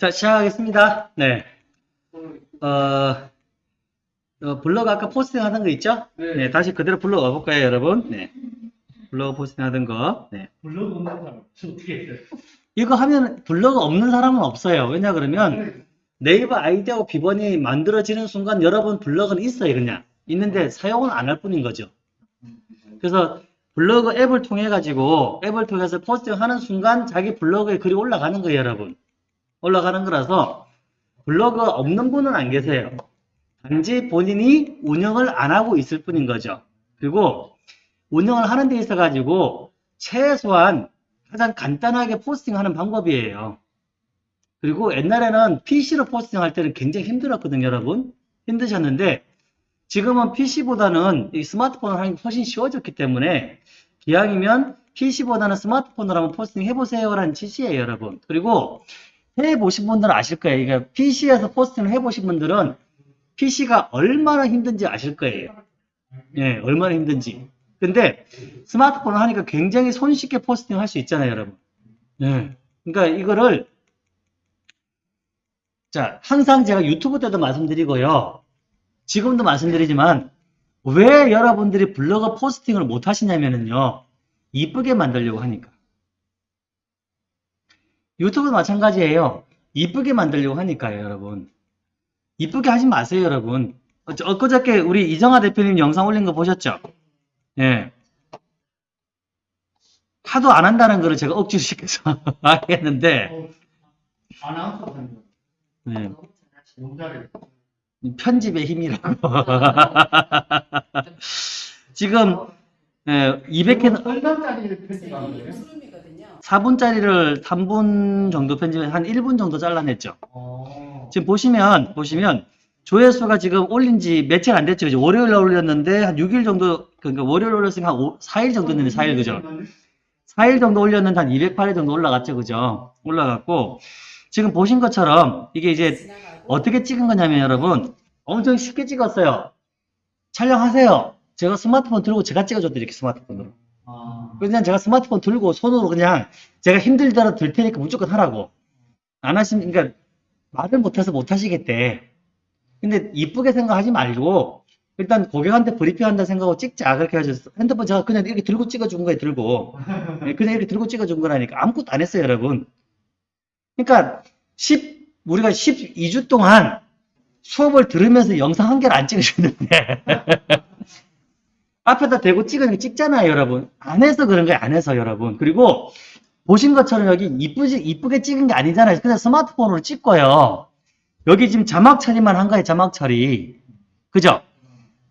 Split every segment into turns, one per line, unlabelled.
자, 시작하겠습니다. 네. 어, 어, 블로그 아까 포스팅 하던 거 있죠?
네.
네, 다시 그대로 블로그 와볼까요, 여러분? 네. 블로그 포스팅 하던 거. 네.
블로그 없는 사람 저 어떻게 했어요?
이거 하면 블로그 없는 사람은 없어요. 왜냐 그러면
네.
네이버 아이디하고 비번이 만들어지는 순간 여러분 블로그는 있어요, 그냥. 있는데 사용은 안 할 뿐인 거죠. 그래서 블로그 앱을 통해 가지고 앱을 통해서 포스팅 하는 순간 자기 블로그에 글이 올라가는 거예요, 여러분. 올라가는 거라서 블로그 없는 분은 안 계세요. 단지 본인이 운영을 안 하고 있을 뿐인 거죠. 그리고 운영을 하는 데 있어 가지고 최소한 가장 간단하게 포스팅하는 방법이에요. 그리고 옛날에는 PC로 포스팅할 때는 굉장히 힘들었거든요, 여러분. 힘드셨는데 지금은 PC보다는 이 스마트폰을 하는 게 훨씬 쉬워졌기 때문에 기왕이면 PC보다는 스마트폰으로 한번 포스팅 해보세요라는 지시예요, 여러분. 그리고 해보신 분들은 아실 거예요. 이게 PC에서 포스팅을 해보신 분들은 PC가 얼마나 힘든지 아실 거예요. 예, 얼마나 힘든지. 근데 스마트폰을 하니까 굉장히 손쉽게 포스팅 할 수 있잖아요, 여러분. 예. 그러니까 이거를 자, 항상 제가 유튜브 때도 말씀드리고요. 지금도 말씀드리지만 왜 여러분들이 블로그 포스팅을 못 하시냐면요. 이쁘게 만들려고 하니까. 유튜브도 마찬가지예요. 이쁘게 만들려고 하니까요, 여러분. 이쁘게 하지 마세요, 여러분. 어, 엊그저께 우리 이정아 대표님 영상 올린 거 보셨죠? 예. 하도 안 한다는 거를 제가 억지로 시켜서 하게 했는데,
어, 아나운서.
네. 편집의 힘이라고. 지금, 예, 200회,
얼마짜리 편집한 거예요?
수름이거든요.
4분짜리를 3분 정도 편집해 한 1분 정도 잘라냈죠.
어.
지금 보시면, 보시면, 조회수가 지금 올린 지 며칠 안 됐죠. 이제 월요일 날 올렸는데, 한 6일 정도, 그러니까 월요일 올렸으니까 한 5, 4일 정도 됐는데, 4일, 그죠? 4일 정도 올렸는데, 한 208일 정도 올라갔죠. 그죠? 올라갔고, 지금 보신 것처럼, 이게 이제 어떻게 찍은 거냐면, 여러분, 엄청 쉽게 찍었어요. 촬영하세요. 제가 스마트폰 들고 제가 찍어줬더니 이렇게 스마트폰으로.
아.
그냥 제가 스마트폰 들고 손으로 그냥 제가 힘들더라도 들 테니까 무조건 하라고. 안 하시면, 그러니까 말을 못해서 못 하시겠대. 근데 이쁘게 생각하지 말고 일단 고객한테 브리핑 한다 생각하고 찍자. 그렇게 해서 핸드폰 제가 그냥 이렇게 들고 찍어준 거예요, 들고. 예, 그냥 이렇게 들고 찍어준 거라니까. 아무것도 안 했어요, 여러분. 그러니까 10, 우리가 12주 동안 수업을 들으면서 영상 한 개를 안 찍으셨는데 앞에다 대고 찍으니까 찍잖아요, 여러분. 안 해서 그런 거예요, 안 해서, 여러분. 그리고 보신 것처럼 여기 이쁘지, 이쁘게 찍은 게 아니잖아요. 그냥 스마트폰으로 찍고요. 여기 지금 자막 처리만 한 거예요, 자막 처리. 그죠?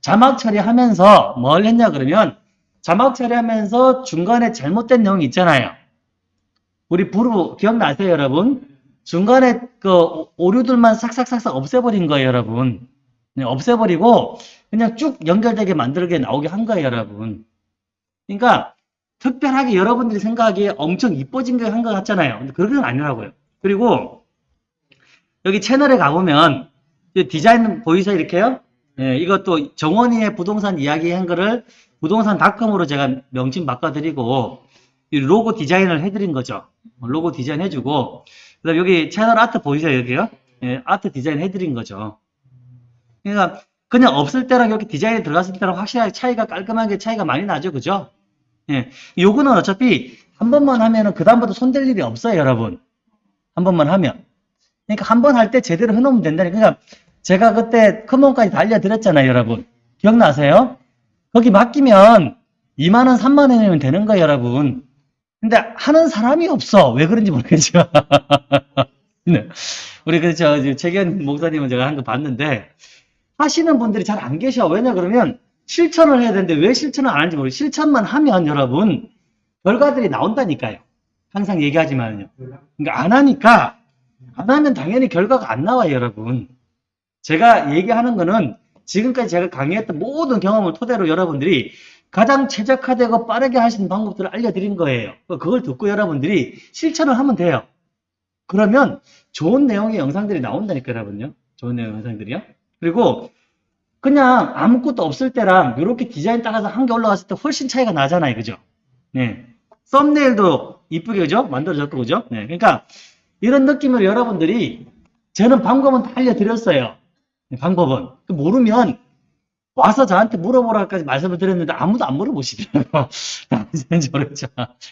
자막 처리하면서 뭘 했냐 그러면 자막 처리하면서 중간에 잘못된 내용이 있잖아요. 우리 부르 기억나세요, 여러분? 중간에 그 오류들만 싹싹싹싹 없애버린 거예요, 여러분. 네, 없애버리고 그냥 쭉 연결되게 만들게 나오게 한 거예요, 여러분. 그러니까 특별하게 여러분들이 생각하기에 엄청 이뻐진 게 한 것 같잖아요. 근데 그런 건 아니라고요. 그리고 여기 채널에 가보면 이 디자인 보이세요, 이렇게요? 예, 이것도 정원이의 부동산 이야기 한 거를 부동산 닷컴으로 제가 명칭 바꿔드리고 이 로고 디자인을 해드린 거죠. 로고 디자인 해주고 그다음 여기 채널 아트 보이세요, 여기요? 예, 아트 디자인 해드린 거죠. 그러니까 그냥 없을 때랑 이렇게 디자인이 들어갔을 때랑 확실하게 차이가 깔끔하게 차이가 많이 나죠, 그죠? 예, 요거는 어차피 한 번만 하면은 그 다음부터 손댈 일이 없어요, 여러분. 한 번만 하면. 그러니까 한 번 할 때 제대로 해놓으면 된다니까. 그러니까 제가 그때 큰몸까지 다 알려드렸잖아요, 여러분. 기억나세요? 거기 맡기면 2만원, 3만원이면 되는 거예요, 여러분. 근데 하는 사람이 없어. 왜 그런지 모르겠지만. 네. 우리 그, 저, 최견 목사님은 제가 한 거 봤는데, 하시는 분들이 잘 안 계셔. 왜냐, 그러면 실천을 해야 되는데 왜 실천을 안 하는지 모르겠어요. 실천만 하면 여러분, 결과들이 나온다니까요. 항상 얘기하지만요. 그러니까 안 하니까, 안 하면 당연히 결과가 안 나와요, 여러분. 제가 얘기하는 거는 지금까지 제가 강의했던 모든 경험을 토대로 여러분들이 가장 최적화되고 빠르게 하시는 방법들을 알려드린 거예요. 그걸 듣고 여러분들이 실천을 하면 돼요. 그러면 좋은 내용의 영상들이 나온다니까, 여러분요. 좋은 내용 영상들이요. 그리고 그냥 아무것도 없을 때랑 이렇게 디자인 따라서 한 개 올라갔을 때 훨씬 차이가 나잖아요. 그죠? 네. 썸네일도 이쁘게, 그죠? 만들어졌고, 그죠? 네. 그러니까 이런 느낌으로 여러분들이 저는 방법은 다 알려드렸어요. 방법은. 그 모르면 와서 저한테 물어보라까지 말씀을 드렸는데 아무도 안 물어보시더라고요. 이제 모르죠.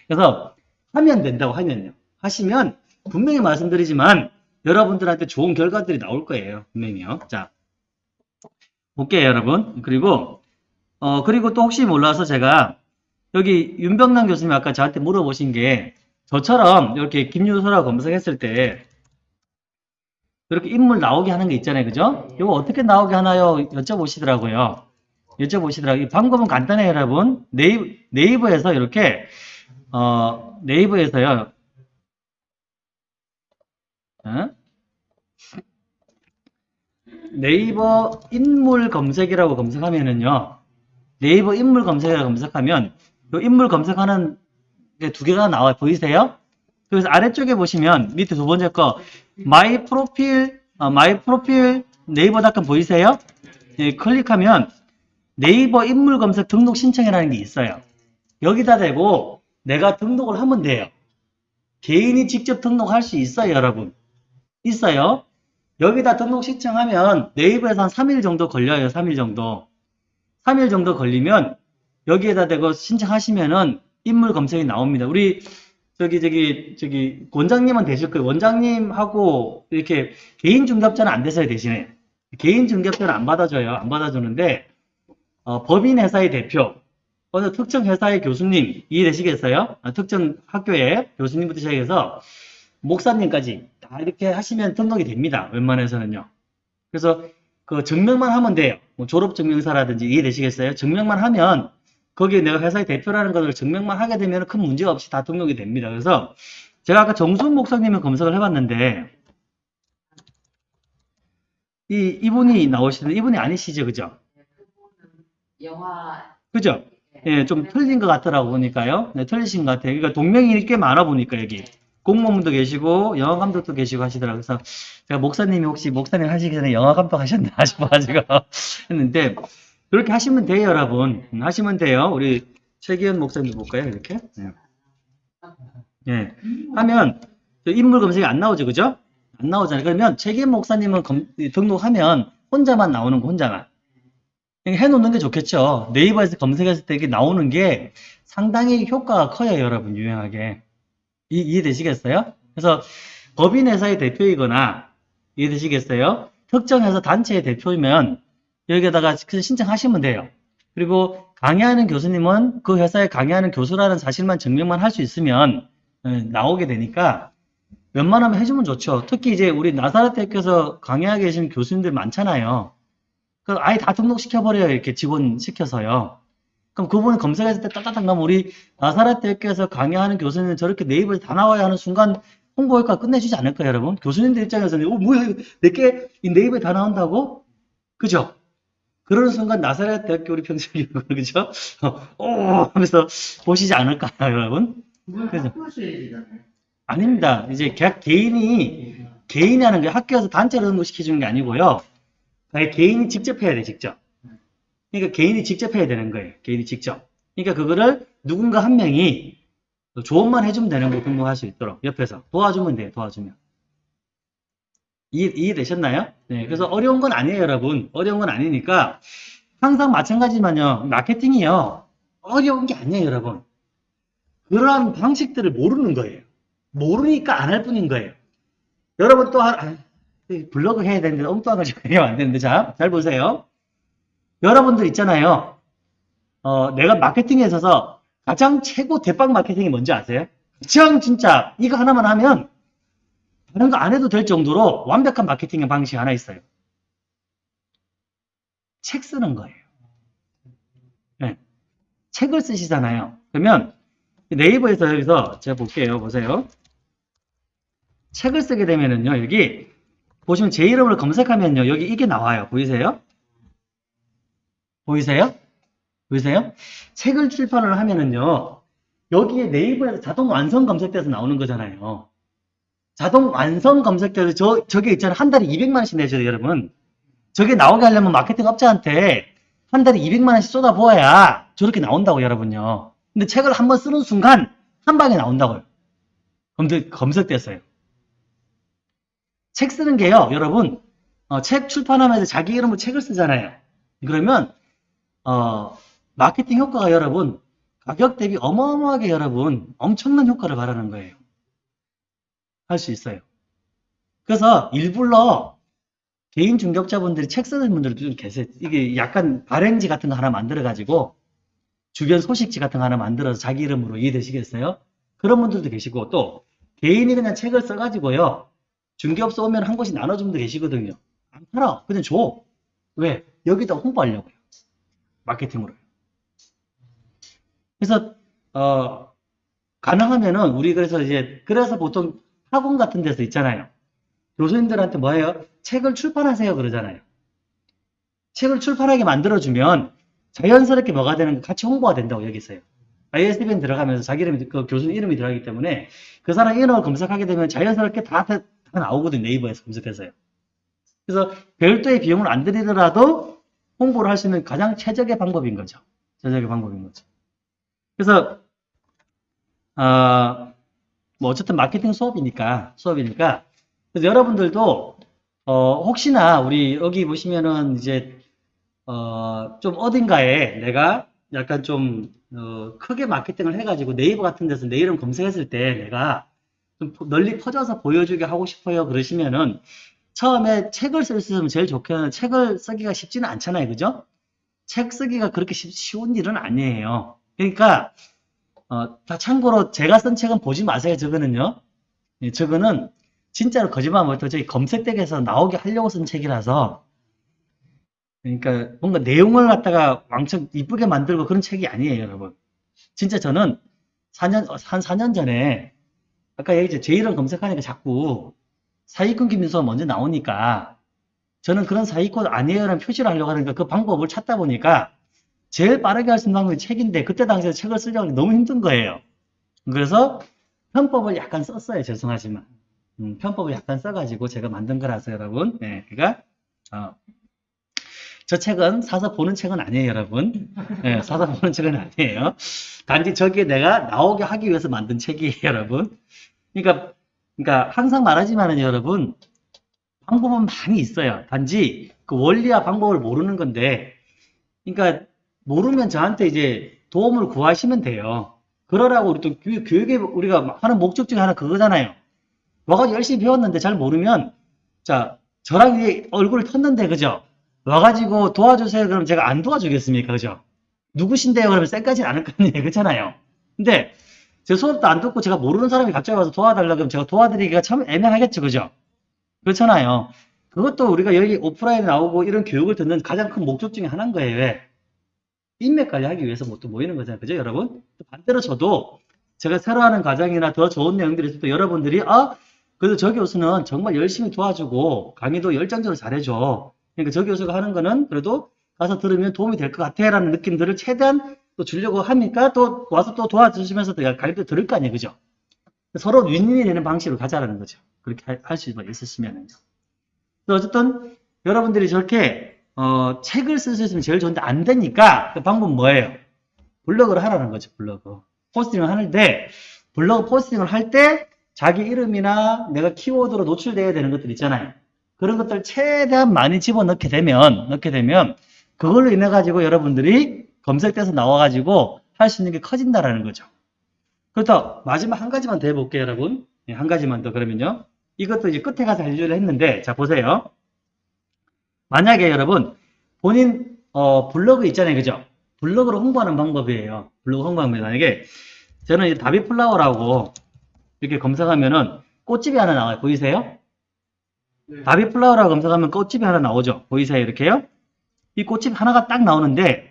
그래서 하면 된다고 하면요. 하시면 분명히 말씀드리지만 여러분들한테 좋은 결과들이 나올 거예요. 분명히요. 자, 볼게요, 여러분. 그리고 어 그리고 또 혹시 몰라서 제가 여기 윤병남 교수님 아까 저한테 물어보신 게 저처럼 이렇게 김유소라고 검색했을 때 이렇게 인물 나오게 하는 게 있잖아요. 그죠? 이거 어떻게 나오게 하나요? 여쭤보시더라고요. 여쭤보시더라고요. 이 방법은 간단해요, 여러분. 네이버, 네이버에서 이렇게, 어, 네이버에서요. 어? 네이버 인물 검색이라고 검색하면은요. 네이버 인물 검색이라고 검색하면 이 인물 검색하는 게 두 개가 나와요. 보이세요? 그래서 아래쪽에 보시면 밑에 두 번째 거 my profile 어, my profile 네이버닷컴 보이세요? 예, 클릭하면 네이버 인물 검색 등록 신청이라는 게 있어요. 여기다 대고 내가 등록을 하면 돼요. 개인이 직접 등록할 수 있어요, 여러분. 있어요. 여기다 등록 신청하면 네이버에서 한 3일 정도 걸려요, 3일 정도. 3일 정도 걸리면 여기에다 대고 신청하시면은 인물 검색이 나옵니다. 우리 저기 저기 저기 원장님은 되실 거예요. 원장님하고 이렇게 개인 중개업자는 안 되세요 대신에 개인 중개업자는 안 받아줘요. 안 받아주는데 어, 법인 회사의 대표 어느 특정 회사의 교수님 이해되시겠어요? 아, 특정 학교의 교수님부터 시작해서 목사님까지 다 이렇게 하시면 등록이 됩니다. 웬만해서는요. 그래서 그 증명만 하면 돼요. 뭐 졸업 증명서라든지 이해되시겠어요? 증명만 하면 거기에 내가 회사의 대표라는 것을 증명만 하게 되면 큰 문제 없이 다 등록이 됩니다. 그래서 제가 아까 정수훈 목사님을 검색을 해봤는데 이 이분이 나오시는 이분이 아니시죠, 그죠?
영화
그죠? 예, 좀 틀린 것 같더라고 보니까요. 네, 틀리신 것 같아요. 그러니까 동명이 꽤 많아 보니까 여기 공무원도 계시고 영화 감독도 계시고 하시더라고요. 그래서 제가 목사님이 혹시 목사님 하시기 전에 영화 감독 하셨나 싶어가지고 했는데 그렇게 하시면 돼요, 여러분. 음, 하시면 돼요. 우리 최기현 목사님 볼까요, 이렇게? 예. 예. 하면 저 인물 검색이 안 나오죠, 그죠? 안 나오잖아요. 그러면 최기현 목사님은 검- 등록하면 혼자만 나오는 거, 혼자만. 해놓는 게 좋겠죠. 네이버에서 검색했을 때 이게 나오는 게 상당히 효과가 커요, 여러분, 유용하게. 이, 이해되시겠어요? 그래서 법인 회사의 대표이거나, 이해되시겠어요? 특정 회사 단체의 대표이면 여기에다가 신청하시면 돼요. 그리고 강의하는 교수님은 그 회사에 강의하는 교수라는 사실만 증명만 할 수 있으면 어, 나오게 되니까 웬만하면 해주면 좋죠. 특히 이제 우리 나사렛 대학교에서 강의하고 계신 교수님들 많잖아요. 그 아예 다 등록시켜버려요. 이렇게 지원 시켜서요. 그럼 그분이 검색했을 때 따따닥 나면 우리 나사렛 대학교에서 강의하는 교수님은 저렇게 네이버에 다 나와야 하는 순간 홍보 효과 끝내주지 않을까요, 여러분? 교수님들 입장에서는 어 뭐야 내게 이 네이버에 다 나온다고? 그죠? 그러는 순간 나사렛 대학교 우리 평생이 그죠? 어, 오 하면서 보시지 않을까요, 여러분? 그죠. 아닙니다. 이제 개- 개인이 개인이 하는 게 학교에서 단체로 등록시켜주는 게 아니고요. 아예 개인이 직접 해야 돼, 직접. 그러니까 개인이 직접 해야 되는 거예요. 개인이 직접. 그러니까 그거를 누군가 한 명이 조언만 해주면 되는 거 등록할 수 있도록 옆에서 도와주면 돼요, 도와주면. 이해, 이해되셨나요? 네, 그래서 어려운 건 아니에요, 여러분. 어려운 건 아니니까 항상 마찬가지만요. 마케팅이요. 어려운 게 아니에요, 여러분. 그러한 방식들을 모르는 거예요. 모르니까 안 할 뿐인 거예요. 여러분 또 한, 아, 블로그 해야 되는데 엉뚱한 거 지금 하면 안 되는데 자, 잘 보세요. 여러분들 있잖아요. 어, 내가 마케팅에 있어서 가장 최고 대빵 마케팅이 뭔지 아세요? 가장 진짜 이거 하나만 하면 다른 거 안 해도 될 정도로 완벽한 마케팅의 방식이 하나 있어요. 책 쓰는 거예요. 네. 책을 쓰시잖아요. 그러면 네이버에서 여기서 제가 볼게요. 보세요. 책을 쓰게 되면은요, 여기 보시면 제 이름을 검색하면요, 여기 이게 나와요. 보이세요? 보이세요? 보이세요? 책을 출판을 하면은요, 여기에 네이버에서 자동 완성 검색돼서 나오는 거잖아요. 자동 완성 검색돼서 저, 저게 있잖아요. 한 달에 200만원씩 내죠, 여러분. 저게 나오게 하려면 마케팅 업자한테 한 달에 200만원씩 쏟아부어야 저렇게 나온다고, 여러분요. 근데 책을 한번 쓰는 순간 한 방에 나온다고요. 검색, 검색됐어요. 책 쓰는 게요, 여러분. 어, 책 출판하면서 자기 이름으로 책을 쓰잖아요. 그러면 어, 마케팅 효과가 여러분 가격 대비 어마어마하게 여러분 엄청난 효과를 바라는 거예요. 할 수 있어요. 그래서 일부러 개인 중개업자분들이 책 쓰는 분들도 좀 계세요. 이게 약간 발행지 같은 거 하나 만들어가지고 주변 소식지 같은 거 하나 만들어서 자기 이름으로 이해되시겠어요? 그런 분들도 계시고 또 개인이 그냥 책을 써가지고요. 중개업소 오면 한 곳이 나눠주는 분 계시거든요. 안 팔아. 그냥 줘. 왜? 여기다 홍보하려고요. 마케팅으로. 그래서 어 가능하면은 우리 그래서 이제 그래서 보통 학원 같은 데서 있잖아요. 교수님들한테 뭐예요? 책을 출판하세요 그러잖아요. 책을 출판하게 만들어주면 자연스럽게 뭐가 되는 거 같이 홍보가 된다고 여기 있어요. ISBN 들어가면서 자기 이름이 그 교수님 이름이 들어가기 때문에 그 사람 이름을 검색하게 되면 자연스럽게 다, 다, 다 나오거든요. 네이버에서 검색해서요. 그래서 별도의 비용을 안 들이더라도 홍보를 할 수 있는 가장 최적의 방법인 거죠. 최적의 방법인 거죠. 그래서 어, 뭐 어쨌든 마케팅 수업이니까 수업이니까 그래서 여러분들도 어, 혹시나 우리 여기 보시면은 이제 어, 좀 어딘가에 내가 약간 좀 어, 크게 마케팅을 해가지고 네이버 같은 데서 내 이름 검색했을 때 내가 좀 널리 퍼져서 보여주게 하고 싶어요 그러시면은 처음에 책을 쓸 수 있으면 제일 좋겠는 책을 쓰기가 쉽지는 않잖아요 그죠? 책 쓰기가 그렇게 쉽- 쉬운 일은 아니에요 그러니까 어, 다 참고로 제가 쓴 책은 보지 마세요 저거는요 예, 저거는 진짜로 거짓말 못해도 저희 검색대에서 나오게 하려고 쓴 책이라서 그러니까 뭔가 내용을 갖다가 왕창 이쁘게 만들고 그런 책이 아니에요, 여러분. 진짜 저는 4년, 한 4년 전에 아까 얘기했죠. 제 이름 검색하니까 자꾸 사기꾼 김민수가 먼저 나오니까 저는 그런 사기꾼 아니에요라는 표시를 하려고 하니까 그 방법을 찾다 보니까 제일 빠르게 할 수 있는 방법이 책인데 그때 당시에 책을 쓰려고 하니 너무 힘든 거예요. 그래서 편법을 약간 썼어요. 죄송하지만. 음, 편법을 약간 써가지고 제가 만든 거라서 여러분. 네, 그러니까 어, 저 책은 사서 보는 책은 아니에요, 여러분. 네, 사서 보는 책은 아니에요. 단지 저기에 내가 나오게 하기 위해서 만든 책이에요, 여러분. 그러니까, 그러니까 항상 말하지만은 여러분, 방법은 많이 있어요. 단지 그 원리와 방법을 모르는 건데, 그러니까 모르면 저한테 이제 도움을 구하시면 돼요. 그러라고 우리 또 교육, 교육에 우리가 하는 목적 중에 하나 그거잖아요. 와가지고 열심히 배웠는데 잘 모르면, 자, 저랑 이제 얼굴을 텄는데, 그죠? 와가지고 도와주세요. 그럼 제가 안 도와주겠습니까? 그죠? 누구신데요? 그러면 쌩까지는 않을 거 아니에요. 그렇잖아요. 근데 제 수업도 안 듣고 제가 모르는 사람이 갑자기 와서 도와달라 그러면 제가 도와드리기가 참 애매하겠죠. 그죠? 그렇잖아요. 그것도 우리가 여기 오프라인에 나오고 이런 교육을 듣는 가장 큰 목적 중에 하나인 거예요. 왜? 인맥 관리하기 위해서 뭐 또 모이는 거잖아요. 그죠, 여러분? 또 반대로 저도 제가 새로 하는 과정이나 더 좋은 내용들이 때 여러분들이 아, 그래도 저 교수는 정말 열심히 도와주고 강의도 열정적으로 잘해줘. 그러니까 저 교수가 하는 거는 그래도 가서 들으면 도움이 될 것 같아 라는 느낌들을 최대한 또 주려고 하니까 또 와서 또 도와주시면서 또 가르쳐 들을 거 아니에요. 그죠? 서로 윈윈이 되는 방식으로 가자라는 거죠. 그렇게 할 수 있으시면은요. 어쨌든 여러분들이 저렇게 어, 책을 쓸 수 있으면 제일 좋은데 안 되니까 그 방법 뭐예요? 블로그를 하라는 거죠. 블로그. 포스팅을 하는데 블로그 포스팅을 할 때 자기 이름이나 내가 키워드로 노출돼야 되는 것들 있잖아요. 그런 것들 최대한 많이 집어넣게 되면 넣게 되면 그걸로 인해 가지고 여러분들이 검색돼서 나와 가지고 할 수 있는 게 커진다라는 거죠. 그렇다 마지막 한 가지만 더 해볼게요, 여러분. 네, 한 가지만 더 그러면요. 이것도 이제 끝에 가서 알려주려 했는데 자 보세요. 만약에 여러분 본인 어, 블로그 있잖아요, 그죠? 블로그로 홍보하는 방법이에요. 블로그 홍보하는 만약에 저는 이제 다비플라워라고 이렇게 검색하면은 꽃집이 하나 나와요. 보이세요?
네.
다비플라워라고 검색하면 꽃집이 하나 나오죠. 보이세요? 이렇게요? 이 꽃집 하나가 딱 나오는데,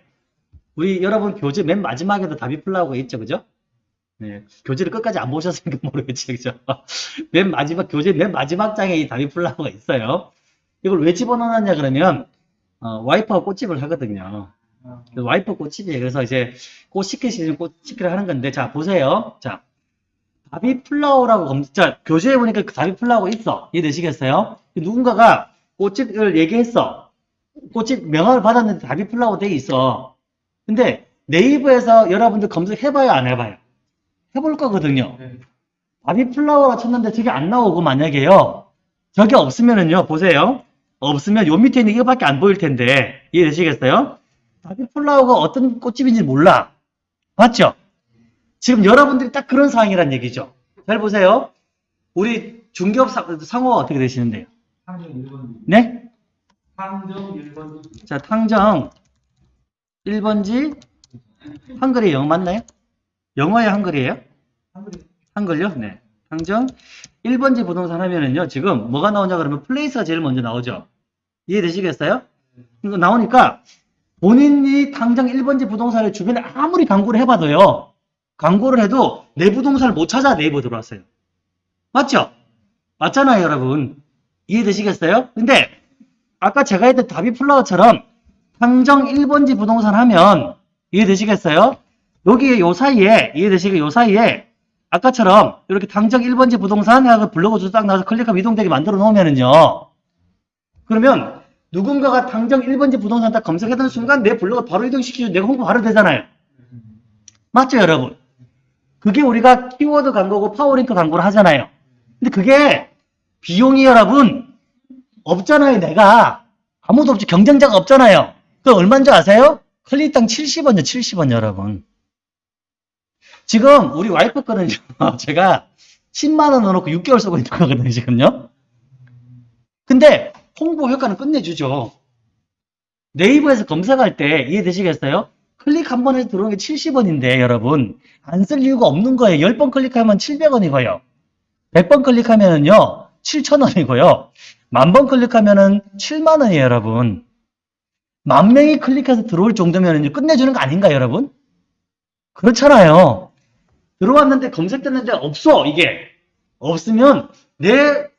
우리 여러분 교재 맨 마지막에도 다비플라워가 있죠. 그죠? 네. 교재를 끝까지 안 보셨으니까 모르겠지. 그죠? 맨 마지막, 교재 맨 마지막 장에 이 다비플라워가 있어요. 이걸 왜 집어넣었냐 그러면, 어, 와이프가 꽃집을 하거든요.
아,
그래서 와이프 꽃집이에요. 그래서 이제 꽃 시키시는 꽃 시키를 하는 건데, 자, 보세요. 자, 다비플라워라고 검색, 자, 교재에 보니까 그 다비플라워가 있어. 이해되시겠어요? 누군가가 꽃집을 얘기했어. 꽃집 명함을 받았는데 다비플라워 돼 있어. 근데 네이버에서 여러분들 검색해봐요, 안 해봐요? 해볼 거거든요.
네.
다비플라워가 쳤는데 저게 안 나오고 만약에요. 저게 없으면은요, 보세요. 없으면 요 밑에 있는 이거밖에 안 보일 텐데, 이해되시겠어요? 다비플라워가 어떤 꽃집인지 몰라. 맞죠? 지금 여러분들이 딱 그런 상황이란 얘기죠. 잘 보세요. 우리 중개업 상- 상호가 어떻게 되시는데요?
상정 1번지.
네?
상정 1번지.
자, 탕정 1번지 한글이 영어 맞나요? 영어야 한글이에요? 한글요? 네. 탕정 1번지 부동산 하면은요, 지금 뭐가 나오냐 그러면 플레이스가 제일 먼저 나오죠. 이해되시겠어요? 이거 나오니까 본인이 당장 1번지 부동산의 주변에 아무리 광고를 해봐도요, 광고를 해도 내 부동산을 못 찾아 네이버 들어왔어요. 맞죠? 맞잖아요, 여러분. 이해되시겠어요? 근데 아까 제가 했던 다비플라워처럼 당정 1번지 부동산 하면 이해되시겠어요? 여기 요 사이에 이해되시게 요 사이에 아까처럼 이렇게 당정 1번지 부동산 해서 블로그 주소 딱 나와서 클릭하면 이동되게 만들어 놓으면은요. 그러면 누군가가 탕정 1번지 부동산 딱 검색하던 순간 내 블로그 바로 이동시키면 내가 홍보 바로 되잖아요. 맞죠, 여러분? 그게 우리가 키워드 광고고 파워링크 광고를 하잖아요. 근데 그게 비용이 여러분 없잖아요, 내가. 아무도 없지. 경쟁자가 없잖아요. 그 얼마인 줄 아세요? 클릭당 70원이요, 70원 여러분. 지금 우리 와이프 거는요, 제가 10만원 넣어놓고 6개월 쓰고 있는 거거든요, 지금요. 근데 홍보 효과는 끝내주죠. 네이버에서 검색할 때 이해되시겠어요? 클릭 한번 해서 들어오는 게 70원인데, 여러분. 안 쓸 이유가 없는 거예요. 10번 클릭하면 700원이고요. 100번 클릭하면은요, 7,000원이고요. 만 번 클릭하면은 7만 원이에요, 여러분. 만 명이 클릭해서 들어올 정도면은 끝내주는 거 아닌가요, 여러분? 그렇잖아요. 들어왔는데 검색됐는데 없어, 이게. 없으면 내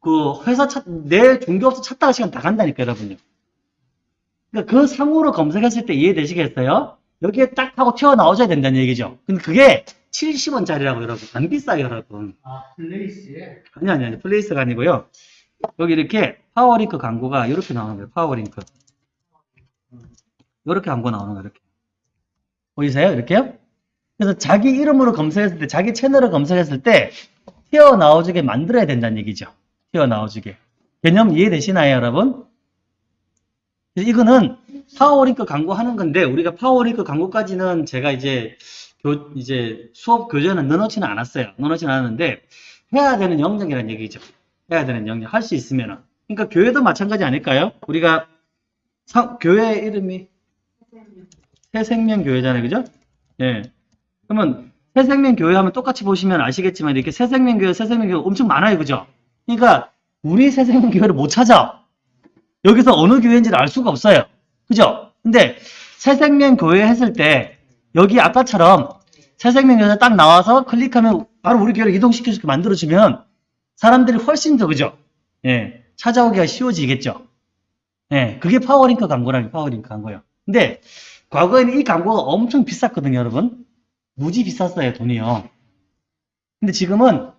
그 회사 찾, 내 중개업소 찾다가 시간 다 간다니까, 여러분요. 그러니까 그 상호로 검색했을 때 이해되시겠어요? 여기에 딱 하고 튀어나오셔야 된다는 얘기죠. 근데 그게 70원짜리라고, 여러분. 안 비싸요, 여러분.
아, 플레이스에.
아니, 아니, 아니. 플레이스가 아니고요. 여기 이렇게 파워링크 광고가 이렇게 나오는 거예요. 파워링크. 이렇게 광고 나오는 거예요. 이렇게. 보이세요? 이렇게요? 그래서 자기 이름으로 검색했을 때, 자기 채널을 검색했을 때 튀어나오지게 만들어야 된다는 얘기죠. 튀어나오지게. 개념 이해되시나요, 여러분? 이거는 파워링크 광고 하는 건데, 우리가 파워링크 광고까지는 제가 이제 교, 이제 수업 교재는 넣어놓지는 않았어요. 넣어놓지는 않았는데, 해야 되는 영역이라는 얘기죠. 해야 되는 영역. 할 수 있으면은. 그러니까 교회도 마찬가지 아닐까요? 우리가 상- 교회 이름이 새생명교회잖아요. 그죠? 예. 그러면 새생명교회 하면 똑같이 보시면 아시겠지만 이렇게 새생명교회, 새생명교회 엄청 많아요. 그죠? 그러니까 우리 새생명교회를 못 찾아. 여기서 어느 교회인지를 알 수가 없어요. 그죠? 근데 새생명교회 했을 때 여기 아까처럼 새생명교회 딱 나와서 클릭하면 바로 우리 교회를 이동시켜서 만들어주면 사람들이 훨씬 더 그죠? 예, 찾아오기가 쉬워지겠죠. 예, 그게 파워링크 광고라는 파워링크 광고예요. 근데 과거에는 이 광고가 엄청 비쌌거든요, 여러분. 무지 비쌌어요, 돈이요. 근데 지금은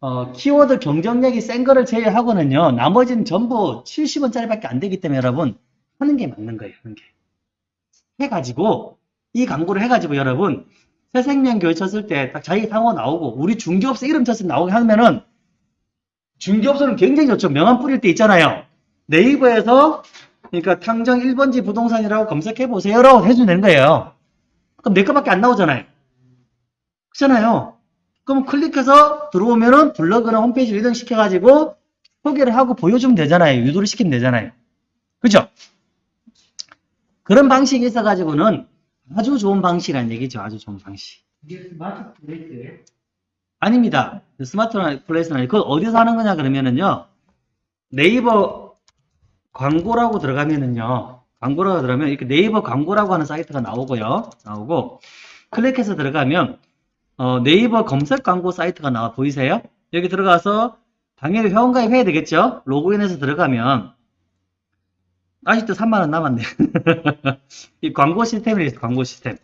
어, 키워드 경쟁력이 센 거를 제외하고는요, 나머지는 전부 70원짜리밖에 안 되기 때문에 여러분 하는 게 맞는 거예요, 하는 게. 해가지고 이 광고를 해가지고 여러분 새생명교회 쳤을 때 딱 자기 상호 나오고 우리 중개업소 이름 쳤을 때 나오게 하면은 중개업소는 굉장히 좋죠. 명함 뿌릴 때 있잖아요. 네이버에서 그러니까 탕정 1번지 부동산이라고 검색해 보세요라고 해주면 되는 거예요. 그럼 내 거밖에 안 나오잖아요. 그렇잖아요. 그럼 클릭해서 들어오면은 블로그나 홈페이지 리딩 시켜가지고 소개를 하고 보여주면 되잖아요. 유도를 시키면 되잖아요. 그죠? 그런 방식이 있어가지고는 아주 좋은 방식이라는 얘기죠. 아주 좋은 방식.
이게 스마트 플레이스에.
아닙니다. 스마트 플레이스는 아니고, 그거 어디서 하는 거냐 그러면은요, 네이버 광고라고 들어가면은요, 광고라고 들어가면 이렇게 네이버 광고라고 하는 사이트가 나오고요, 나오고, 클릭해서 들어가면, 어, 네이버 검색 광고 사이트가 나와 보이세요? 여기 들어가서, 당연히 회원가입 해야 되겠죠? 로그인해서 들어가면, 아직도 3만원 남았네. 이 광고 시스템이 광고 시스템.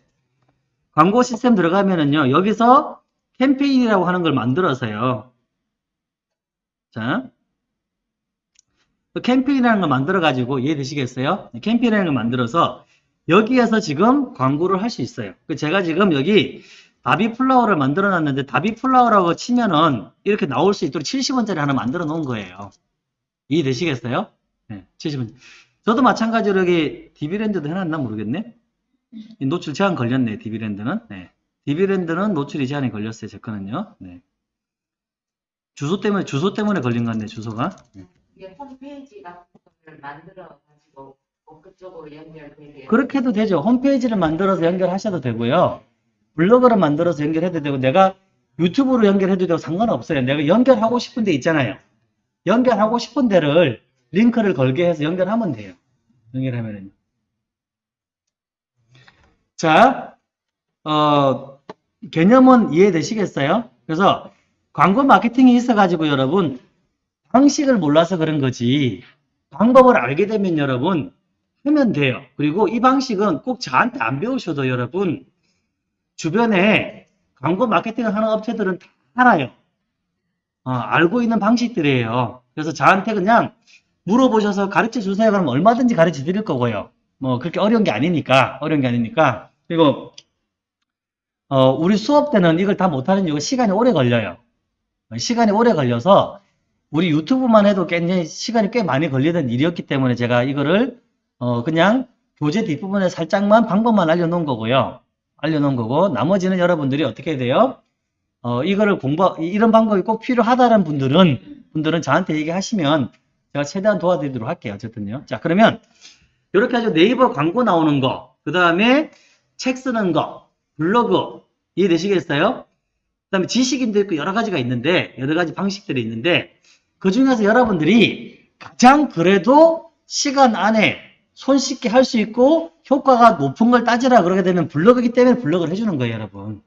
광고 시스템 들어가면은요, 여기서 캠페인이라고 하는 걸 만들어서요. 자. 그 캠페인이라는 걸 만들어가지고 이해되시겠어요? 캠페인이라는 걸 만들어서 여기에서 지금 광고를 할 수 있어요. 그 제가 지금 여기 다비 플라워를 만들어 놨는데 다비 플라워라고 치면은 이렇게 나올 수 있도록 70원짜리 하나 만들어 놓은 거예요. 이해되시겠어요? 네, 치시면. 저도 마찬가지로 여기 디비랜드도 해놨나 모르겠네. 이 노출 제한 걸렸네, 디비랜드는. 네. 디비랜드는 노출이 제한이 걸렸어요, 제 거는요. 네. 주소 때문에, 주소 때문에 걸린 것 같네, 주소가. 네.
이게 홈페이지 같은 걸 만들어 가지고 뭐 그쪽으로 연결되게
그렇게 해도 되죠. 홈페이지를 만들어서 연결하셔도 되고요. 블로그를 만들어서 연결해도 되고, 내가 유튜브로 연결해도 되고 상관없어요. 내가 연결하고 싶은 데 있잖아요. 연결하고 싶은 데를 링크를 걸게 해서 연결하면 돼요. 연결하면은. 자, 어, 개념은 이해되시겠어요? 그래서 광고 마케팅이 있어가지고 여러분, 방식을 몰라서 그런 거지, 방법을 알게 되면 여러분, 하면 돼요. 그리고 이 방식은 꼭 저한테 안 배우셔도 여러분, 주변에 광고 마케팅을 하는 업체들은 다 알아요. 어, 알고 있는 방식들이에요. 그래서 저한테 그냥 물어보셔서 가르쳐 주세요. 그러면 얼마든지 가르쳐 드릴 거고요. 뭐 그렇게 어려운 게 아니니까, 어려운 게 아니니까. 그리고 어, 우리 수업 때는 이걸 다 못하는 이유가 시간이 오래 걸려요. 어, 시간이 오래 걸려서 우리 유튜브만 해도 굉장히 시간이 꽤 많이 걸리던 일이었기 때문에 제가 이거를 어, 그냥 교재 뒷부분에 살짝만 방법만 알려놓은 거고요. 알려놓은 거고 나머지는 여러분들이 어떻게 돼요? 어, 이거를 공부 이런 방법이 꼭 필요하다는 분들은 분들은 저한테 얘기하시면 제가 최대한 도와드리도록 할게요. 어쨌든요. 자 그러면 이렇게 해서 네이버 광고 나오는 거, 그 다음에 책 쓰는 거, 블로그 이해되시겠어요? 그 다음에 지식인도 있고 여러 가지가 있는데 여러 가지 방식들이 있는데 그 중에서 여러분들이 가장 그래도 시간 안에 손쉽게 할 수 있고 효과가 높은 걸 따지라 그러게 되면 블로그이기 때문에 블로그를 해주는 거예요, 여러분.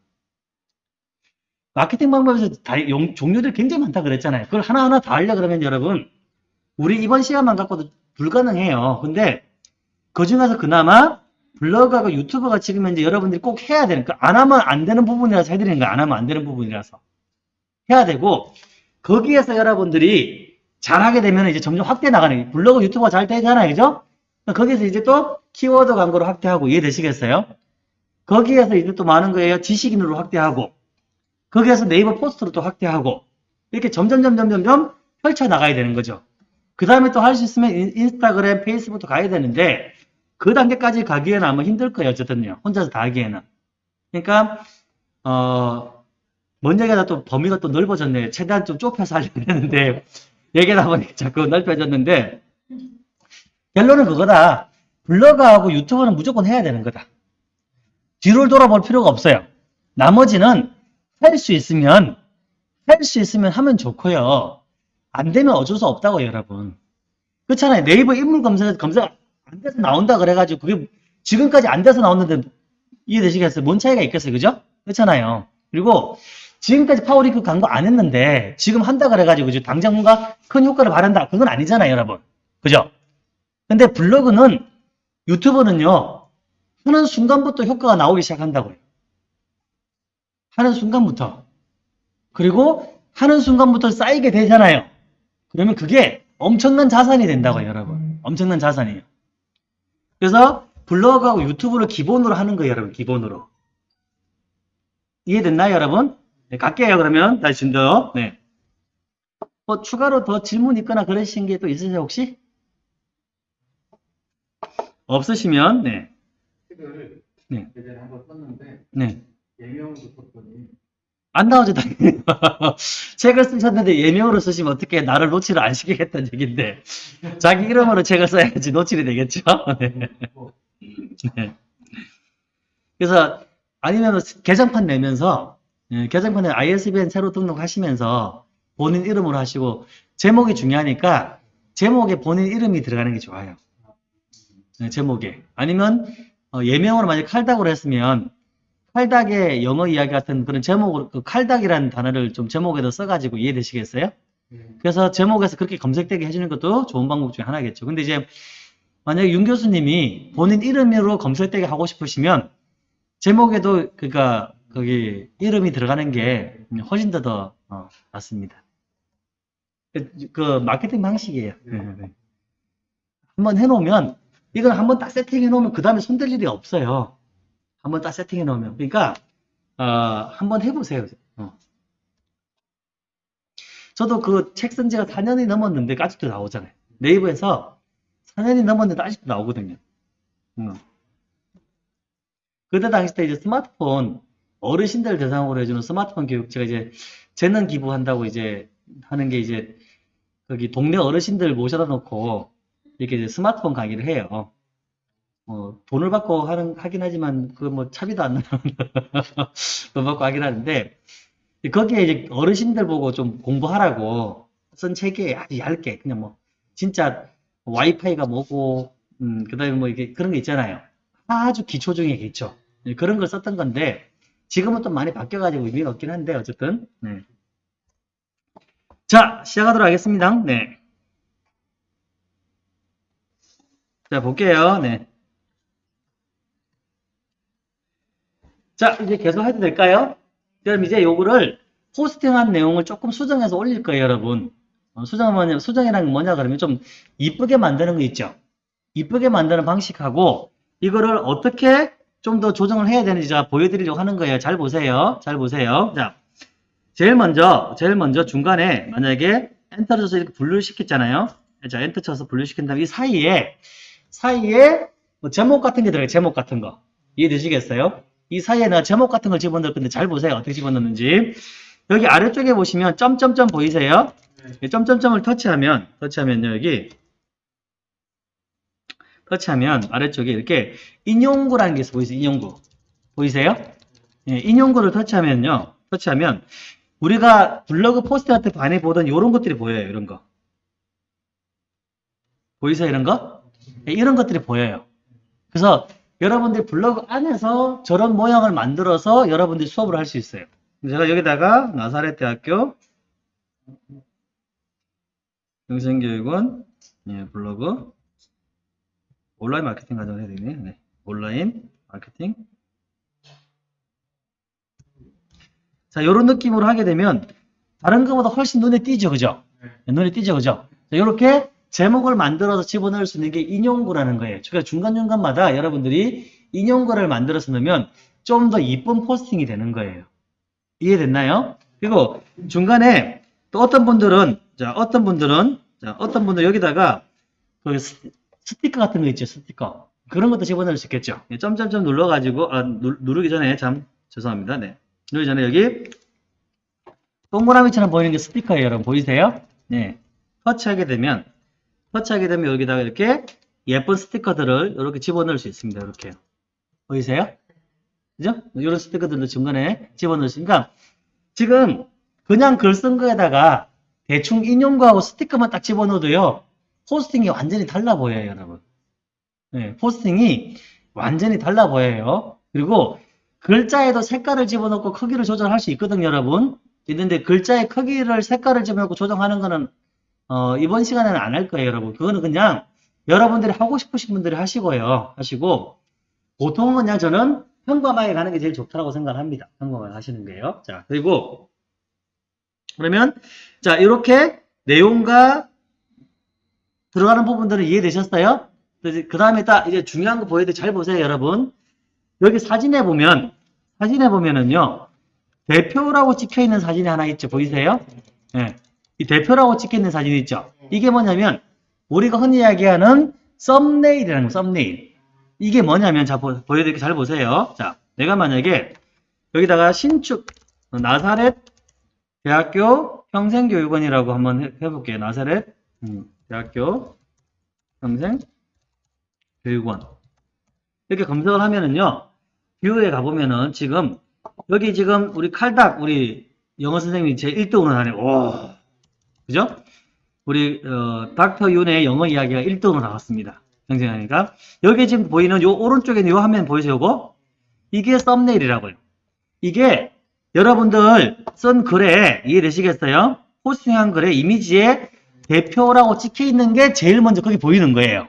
마케팅 방법에서 다, 용- 종류들 굉장히 많다 그랬잖아요. 그걸 하나하나 다 하려 그러면 여러분, 우리 이번 시간만 갖고도 불가능해요. 근데 그 중에서 그나마 블로그하고 유튜브가 지금 현재 여러분들이 꼭 해야 되는, 그안 하면 안 되는 부분이라서 해드리는 거야. 안 하면 안 되는 부분이라서. 해야 되고, 거기에서 여러분들이 잘하게 되면 이제 점점 확대 나가는. 블로그 유튜브가 잘 되잖아요. 그죠? 거기서 이제 또 키워드 광고를 확대하고 이해되시겠어요? 거기에서 이제 또 많은 거예요. 지식인으로 확대하고, 거기에서 네이버 포스트로 또 확대하고, 이렇게 점점, 점점, 점점 펼쳐 나가야 되는 거죠. 그 다음에 또 할 수 있으면 인- 인스타그램, 페이스북도 가야 되는데, 그 단계까지 가기에는 아마 힘들 거예요. 어쨌든요. 혼자서 다 하기에는. 그러니까, 어, 뭔 얘기하다 또 범위가 또 넓어졌네. 최대한 좀 좁혀서 하려고 했는데, 얘기하다 보니까 자꾸 넓혀졌는데, 결론은 그거다. 블로그하고 유튜브는 무조건 해야 되는 거다. 뒤를 돌아볼 필요가 없어요. 나머지는 할 수 있으면, 할 수 있으면 하면 좋고요. 안 되면 어쩔 수 없다고, 여러분. 그렇잖아요. 네이버 인물 검색에서 검색 안 돼서 나온다 그래가지고 그게 지금까지 안 돼서 나왔는데 이해되시겠어요? 뭔 차이가 있겠어요? 그죠? 그렇잖아요. 그리고 지금까지 파워링크 광고 안 했는데 지금 한다 그래가지고 당장 뭔가 큰 효과를 바란다. 그건 아니잖아요, 여러분. 그죠? 근데 블로그는 유튜브는요. 하는 순간부터 효과가 나오기 시작한다고요. 하는 순간부터. 그리고 하는 순간부터 쌓이게 되잖아요. 그러면 그게 엄청난 자산이 된다고요, 여러분. 엄청난 자산이에요. 그래서 블로그하고 유튜브를 기본으로 하는 거예요, 여러분. 기본으로. 이해됐나요, 여러분? 네, 갈게요, 그러면. 다시 준더. 네. 뭐, 추가로 더 질문 있거나 그러신 게 또 있으세요, 혹시? 없으시면, 네.
책을
네.
예전에 한번 썼는데
네.
예명으로 썼더니
안 나오죠, 당연히. 책을 쓰셨는데 예명으로 쓰시면 어떻게 나를 노출을 안 시키겠다는 얘기인데. 자기 이름으로 책을 써야지 노출이 되겠죠? 네.
뭐
네. 그래서 아니면 개정판 내면서 예, 개정판에 ISBN 새로 등록하시면서 본인 이름으로 하시고 제목이 중요하니까 제목에 본인 이름이 들어가는 게 좋아요. 네, 제목에 아니면 어, 예명으로 만약 칼닥으로 했으면 칼닥의 영어 이야기 같은 그런 제목으로 그 칼닥이라는 단어를 좀 제목에다 써가지고 이해되시겠어요?
네.
그래서 제목에서 그렇게 검색되게 해주는 것도 좋은 방법 중에 하나겠죠. 근데 이제 만약에 윤 교수님이 본인 이름으로 검색되게 하고 싶으시면 제목에도 그니까 거기 이름이 들어가는 게 훨씬 더 더 어, 낫습니다. 그, 그 마케팅 방식이에요. 네, 네. 한번 해놓으면 이건 한번 딱 세팅해 놓으면 그 다음에 손댈 일이 없어요. 한번 딱 세팅해 놓으면 그러니까 어, 한번 해보세요. 어. 저도 그 책 쓴 지가 4년이 넘었는데 아직도 나오잖아요. 네이버에서 4년이 넘었는데 아직도 나오거든요. 음. 그때 당시 때 이제 스마트폰 어르신들 대상으로 해주는 스마트폰 교육 제가 이제 재능 기부한다고 이제 하는 게 이제 거기 동네 어르신들 모셔다 놓고 이렇게 이제 스마트폰 강의를 해요. 어, 돈을 받고 하는, 하긴 하지만 그 뭐 차비도 안 나는 돈 받고 하긴 하는데 거기에 이제 어르신들 보고 좀 공부하라고 쓴 책이 아주 얇게 그냥 뭐 진짜 와이파이가 뭐고 음, 그다음에 뭐 이게 그런 게 있잖아요. 아주 기초 중에 기초. 예, 그런 걸 썼던 건데 지금은 좀 많이 바뀌어가지고 의미가 없긴 한데 어쨌든 네. 자 시작하도록 하겠습니다. 네. 자 볼게요. 네. 자 이제 계속 해도 될까요? 그럼 이제 요거를 포스팅한 내용을 조금 수정해서 올릴 거예요, 여러분. 어, 수정은 뭐냐, 수정이란 게 뭐냐 그러면 좀 이쁘게 만드는 거 있죠. 이쁘게 만드는 방식하고 이거를 어떻게 좀 더 조정을 해야 되는지 제가 보여드리려고 하는 거예요. 잘 보세요. 잘 보세요. 자, 제일 먼저, 제일 먼저 중간에 만약에 엔터를 쳐서 이렇게 분류를 시켰잖아요. 자, 엔터 쳐서 분류시킨 다음에 이 사이에, 사이에 뭐 제목 같은 게 들어가요. 제목 같은 거. 이해되시겠어요? 이 사이에 내가 제목 같은 걸 집어넣을 건데 잘 보세요. 어떻게 집어넣는지. 여기 아래쪽에 보시면 점점점 보이세요? 이 점점점을 터치하면, 터치하면요, 여기. 터치하면 아래쪽에 이렇게 인용구라는 게 있어 보이세요? 인용구. 보이세요? 예, 인용구를 터치하면요. 터치하면 우리가 블로그 포스트 할때 많이 보던 이런 것들이 보여요. 이런 거. 보이세요? 이런 거? 예, 이런 것들이 보여요. 그래서 여러분들 블로그 안에서 저런 모양을 만들어서 여러분들이 수업을 할 수 있어요. 제가 여기다가 나사렛 대학교 영생교육원 예, 블로그 온라인 마케팅 과정을 해야 되네. 네. 온라인 마케팅. 자, 이런 느낌으로 하게 되면 다른 것보다 훨씬 눈에 띄죠, 그죠? 네, 눈에 띄죠, 그죠? 자, 이렇게 제목을 만들어서 집어넣을 수 있는 게 인용구라는 거예요. 그러니까 중간중간마다 여러분들이 인용구를 만들어서 넣으면 좀 더 이쁜 포스팅이 되는 거예요. 이해됐나요? 그리고 중간에 또 어떤 분들은, 자, 어떤 분들은, 자, 어떤 분들 여기다가 그 스- 스티커 같은 거 있죠, 스티커. 그런 것도 집어넣을 수 있겠죠. 예, 점점점 눌러가지고, 아, 누, 누르기 전에 참, 죄송합니다. 네. 누르기 전에 여기, 동그라미처럼 보이는 게 스티커예요, 여러분. 보이세요? 네. 터치하게 되면, 터치하게 되면 여기다가 이렇게 예쁜 스티커들을 이렇게 집어넣을 수 있습니다. 이렇게. 보이세요? 그죠? 이런 스티커들도 중간에 집어넣을 수 있으니까, 지금 그냥 글 쓴 거에다가 대충 인용구하고 스티커만 딱 집어넣어도요, 포스팅이 완전히 달라 보여요, 여러분. 네, 포스팅이 완전히 달라 보여요. 그리고 글자에도 색깔을 집어넣고 크기를 조절할 수 있거든요, 여러분. 있는데 글자의 크기를 색깔을 집어넣고 조정하는 거는 어, 이번 시간에는 안 할 거예요, 여러분. 그거는 그냥 여러분들이 하고 싶으신 분들이 하시고요. 하시고 보통은 그냥 저는 평범하게 가는 게 제일 좋다고 생각합니다. 평범하게 하시는 게요. 자, 그리고 그러면 자, 이렇게 내용과 들어가는 부분들은 이해되셨어요? 그 다음에 딱 이제 중요한 거 보여드릴 잘 보세요, 여러분. 여기 사진에 보면, 사진에 보면은요, 대표라고 찍혀 있는 사진이 하나 있죠. 보이세요? 예. 이 대표라고 찍혀 있는 사진이 있죠. 이게 뭐냐면, 우리가 흔히 이야기하는 썸네일이라는 거, 썸네일. 이게 뭐냐면, 자, 보, 보여드릴게요. 잘 보세요. 자, 내가 만약에 여기다가 신축, 나사렛 대학교 평생교육원이라고 한번 해, 해볼게요. 나사렛 음, 대학교 평생 교육원. 이렇게 검색을 하면은요, 뷰에 가보면은 지금, 여기 지금 우리 칼닥, 우리 영어 선생님이 제 1등으로 하네. 오. 그죠? 우리, 어, 닥터 윤의 영어 이야기가 1등으로 나왔습니다. 평생하니까. 여기 지금 보이는 요 오른쪽에 요 화면 보이세요, 요거? 이게 썸네일이라고요. 이게 여러분들 쓴 글에 이해되시겠어요? 포스팅한 글에 이미지에 대표라고 찍혀 있는 게 제일 먼저 거기 보이는 거예요.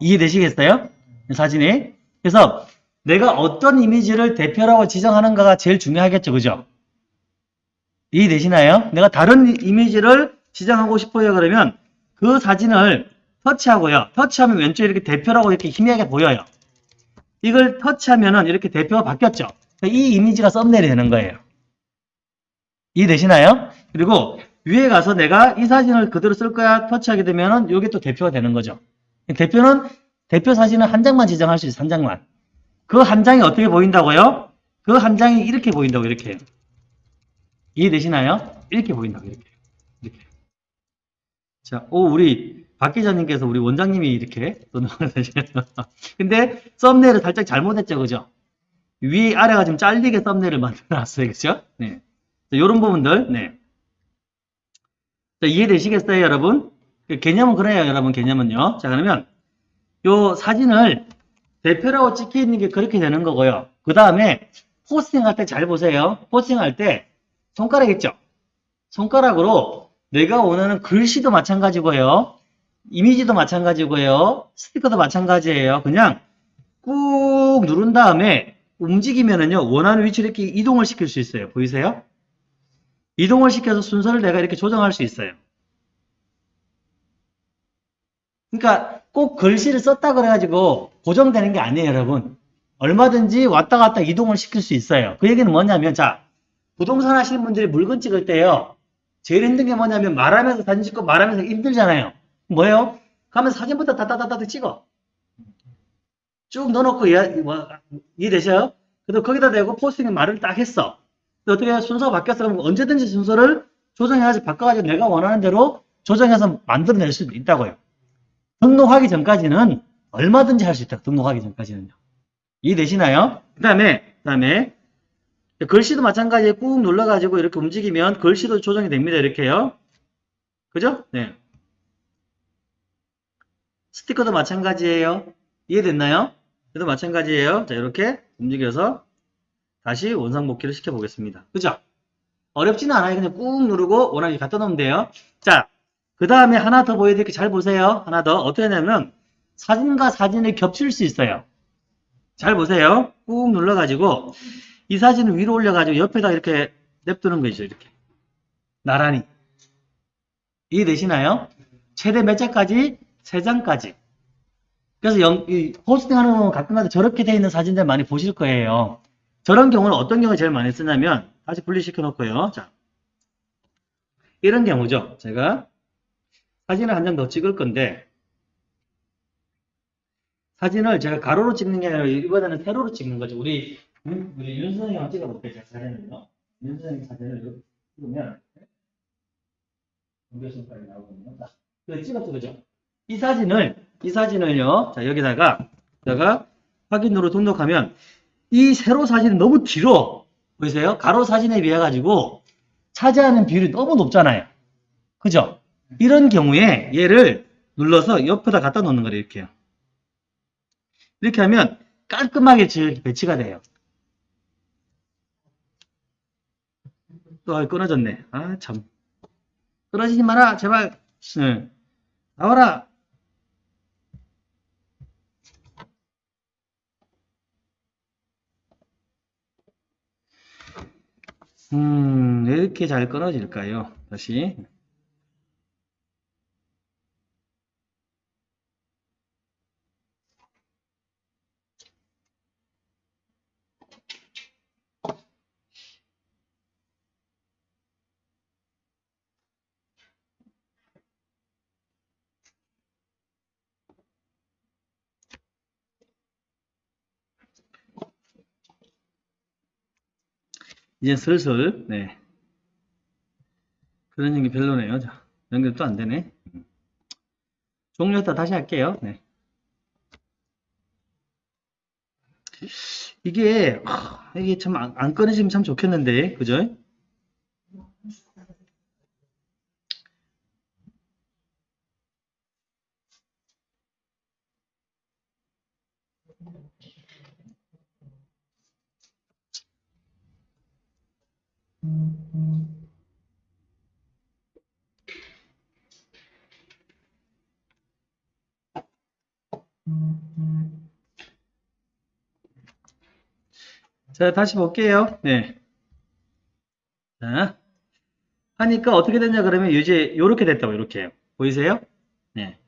이해되시겠어요? 사진이. 그래서 내가 어떤 이미지를 대표라고 지정하는가가 제일 중요하겠죠. 그죠? 이해되시나요? 내가 다른 이미지를 지정하고 싶어요. 그러면 그 사진을 터치하고요. 터치하면 왼쪽에 이렇게 대표라고 이렇게 희미하게 보여요. 이걸 터치하면은 이렇게 대표가 바뀌었죠. 이 이미지가 썸네일이 되는 거예요. 이해되시나요? 그리고 위에 가서 내가 이 사진을 그대로 쓸 거야 터치하게 되면은 이게 또 대표가 되는 거죠. 대표는 대표 사진은 한 장만 지정할 수 있어요. 한 장만. 그 한 장이 어떻게 보인다고요? 그 한 장이 이렇게 보인다고 이렇게. 이해되시나요? 이렇게 보인다고 이렇게. 이렇게. 자, 오 우리 박 기자님께서 우리 원장님이 이렇게. 근데 썸네일을 살짝 잘못했죠, 그죠? 위 아래가 좀 잘리게 썸네일을 만들어 놨어요, 그죠? 네. 자, 요런 부분들, 네. 자, 이해되시겠어요, 여러분? 그 개념은 그래요, 여러분, 개념은요. 자, 그러면 요 사진을 대표라고 찍혀 있는 게 그렇게 되는 거고요. 그 다음에 포스팅 할 때 잘 보세요. 포스팅 할 때 손가락 있죠? 손가락으로 내가 원하는 글씨도 마찬가지고요. 이미지도 마찬가지고요. 스티커도 마찬가지예요. 그냥 꾹 누른 다음에 움직이면은요, 원하는 위치로 이렇게 이동을 시킬 수 있어요. 보이세요? 이동을 시켜서 순서를 내가 이렇게 조정할 수 있어요. 그러니까 꼭 글씨를 썼다 그래가지고 고정되는 게 아니에요, 여러분. 얼마든지 왔다 갔다 이동을 시킬 수 있어요. 그 얘기는 뭐냐면, 자, 부동산 하시는 분들이 물건 찍을 때요, 제일 힘든 게 뭐냐면 말하면서 사진 찍고 말하면서 힘들잖아요. 뭐예요? 가면 사진부터 따따따따 찍어. 쭉 넣어놓고 이해, 뭐, 이해되셔요? 그래도 거기다 대고 포스팅에 말을 딱 했어. 어떻게 순서가 바뀌었어? 그러면 언제든지 순서를 조정해가지고 바꿔가지고 내가 원하는 대로 조정해서 만들어낼 수도 있다고요. 등록하기 전까지는 얼마든지 할 수 있다. 등록하기 전까지는요. 이해되시나요? 그 다음에, 그 다음에, 글씨도 마찬가지에 꾹 눌러가지고 이렇게 움직이면 글씨도 조정이 됩니다. 이렇게요. 그죠? 네. 스티커도 마찬가지예요. 이해됐나요? 그래도 마찬가지예요. 자, 이렇게 움직여서 다시 원상복귀를 시켜보겠습니다. 그죠? 어렵지는 않아요. 그냥 꾹 누르고 원하게 갖다 놓으면 돼요. 자, 그 다음에 하나 더 보여드릴게요. 잘 보세요. 하나 더. 어떻게 하냐면 사진과 사진을 겹칠 수 있어요. 잘 보세요. 꾹 눌러가지고 이 사진을 위로 올려가지고 옆에다 이렇게 냅두는 거죠. 이렇게. 나란히. 이해되시나요? 최대 몇 장까지? 세 장까지. 그래서 영, 이 포스팅 하는 거 가끔가다 저렇게 돼 있는 사진들 많이 보실 거예요. 저런 경우는 어떤 경우에 제일 많이 쓰냐면 다시 분리시켜 놓고요. 자. 이런 경우죠. 제가 사진을 한 장 더 찍을 건데 사진을 제가 가로로 찍는 게 아니라 이번에는 세로로 찍는 거죠. 우리 윤- 우리 윤 선생님 한번 찍어볼게요. 제가 사진을요. 윤 선생님 사진을 찍으면 공개선까지 나오거든요. 자, 그 찍었죠, 그죠? 이 사진을 이 사진을요. 자 여기다가 내가 확인으로 등록하면 이 세로 사진은 너무 길어. 보이세요? 가로 사진에 비해 가지고 차지하는 비율이 너무 높잖아요. 그죠? 이런 경우에 얘를 눌러서 옆에다 갖다 놓는 거예요. 이렇게요. 이렇게 하면 깔끔하게 지- 배치가 돼요. 또 아, 끊어졌네. 아 참. 끊어지지 마라. 제발. 네. 나와라. 음, 왜 이렇게 잘 끊어질까요? 다시. 이제 슬슬, 네. 그런 얘기 별로네요. 자, 연결 또 안 되네. 종료했다 다시 할게요. 네. 이게, 하, 이게 참 안, 안 끊어지면 참 좋겠는데, 그죠? 자, 다시 볼게요. 네. 자, 하니까 어떻게 됐냐 그러면 이제 요렇게 됐다고 요렇게 보이세요? 네.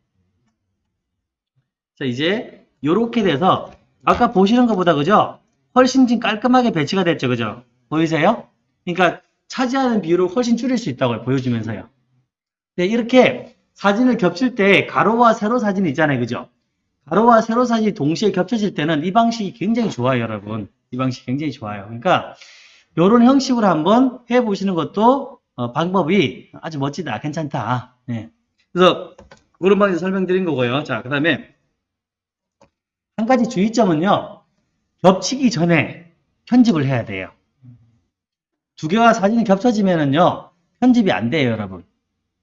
자, 이제 요렇게 돼서 아까 보시는 것보다 그죠? 훨씬 좀 깔끔하게 배치가 됐죠, 그죠? 보이세요? 그러니까 차지하는 비율을 훨씬 줄일 수 있다고 보여주면서요. 네, 이렇게 사진을 겹칠 때 가로와 세로 사진이 있잖아요. 그죠? 가로와 세로 사진이 동시에 겹쳐질 때는 이 방식이 굉장히 좋아요, 여러분. 이 방식이 굉장히 좋아요. 그러니까 이런 형식으로 한번 해보시는 것도 어, 방법이 아주 멋지다, 괜찮다. 네. 그래서 그런 방에서 설명드린 거고요. 자, 그 다음에 한 가지 주의점은요. 겹치기 전에 편집을 해야 돼요. 두 개와 사진이 겹쳐지면은요. 편집이 안 돼요, 여러분.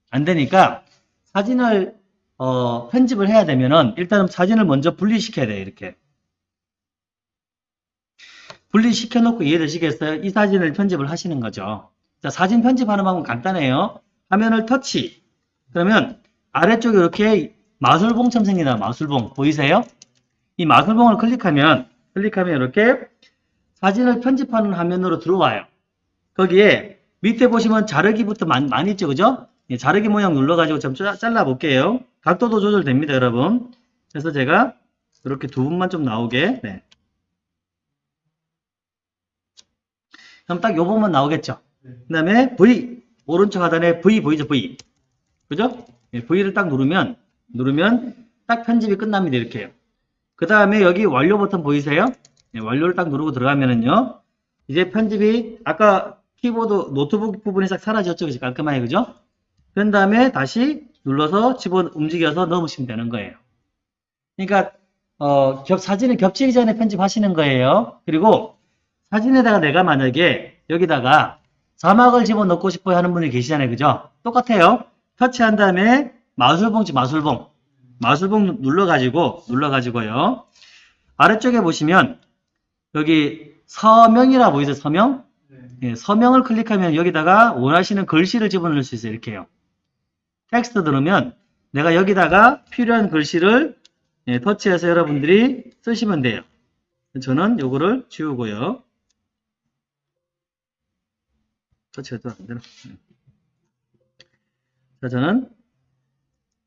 안 되니까 사진을 어, 편집을 해야 되면은 일단은 사진을 먼저 분리시켜야 돼요, 이렇게. 분리시켜 놓고 이해되시겠어요? 이 사진을 편집을 하시는 거죠. 자, 사진 편집하는 방법은 간단해요. 화면을 터치. 그러면 아래쪽에 이렇게 마술봉처럼 생기나 마술봉 보이세요? 이 마술봉을 클릭하면 클릭하면 이렇게 사진을 편집하는 화면으로 들어와요. 거기에 밑에 보시면 자르기부터 많이, 많이 있죠, 그죠? 예, 자르기 모양 눌러가지고 좀 짜- 잘라 볼게요. 각도도 조절됩니다, 여러분. 그래서 제가 이렇게 두 분만 좀 나오게. 네. 그럼 딱 요 부분만 나오겠죠? 그 다음에 V, 오른쪽 하단에 V 보이죠, V. 그죠? 예, V를 딱 누르면, 누르면 딱 편집이 끝납니다, 이렇게요. 그 다음에 여기 완료 버튼 보이세요? 예, 완료를 딱 누르고 들어가면은요, 이제 편집이 아까 키보드 노트북 부분이 싹 사라졌죠, 그죠? 깔끔하게, 그죠? 그런 다음에 다시 눌러서 집어 움직여서 넣으시면 되는 거예요. 그러니까, 어, 겹, 사진을 겹치기 전에 편집하시는 거예요. 그리고 사진에다가 내가 만약에 여기다가 자막을 집어넣고 싶어 하는 분이 계시잖아요. 그죠? 똑같아요. 터치한 다음에 마술봉지 마술봉. 마술봉 눌러가지고, 눌러가지고요. 아래쪽에 보시면 여기 서명이라 보이세요? 서명?
네.
예, 서명을 클릭하면 여기다가 원하시는 글씨를 집어넣을 수 있어요. 이렇게요. 텍스트 누르면 내가 여기다가 필요한 글씨를 예, 터치해서 여러분들이 쓰시면 돼요. 저는 요거를 지우고요. 터치가 또안 되나? 예. 자, 저는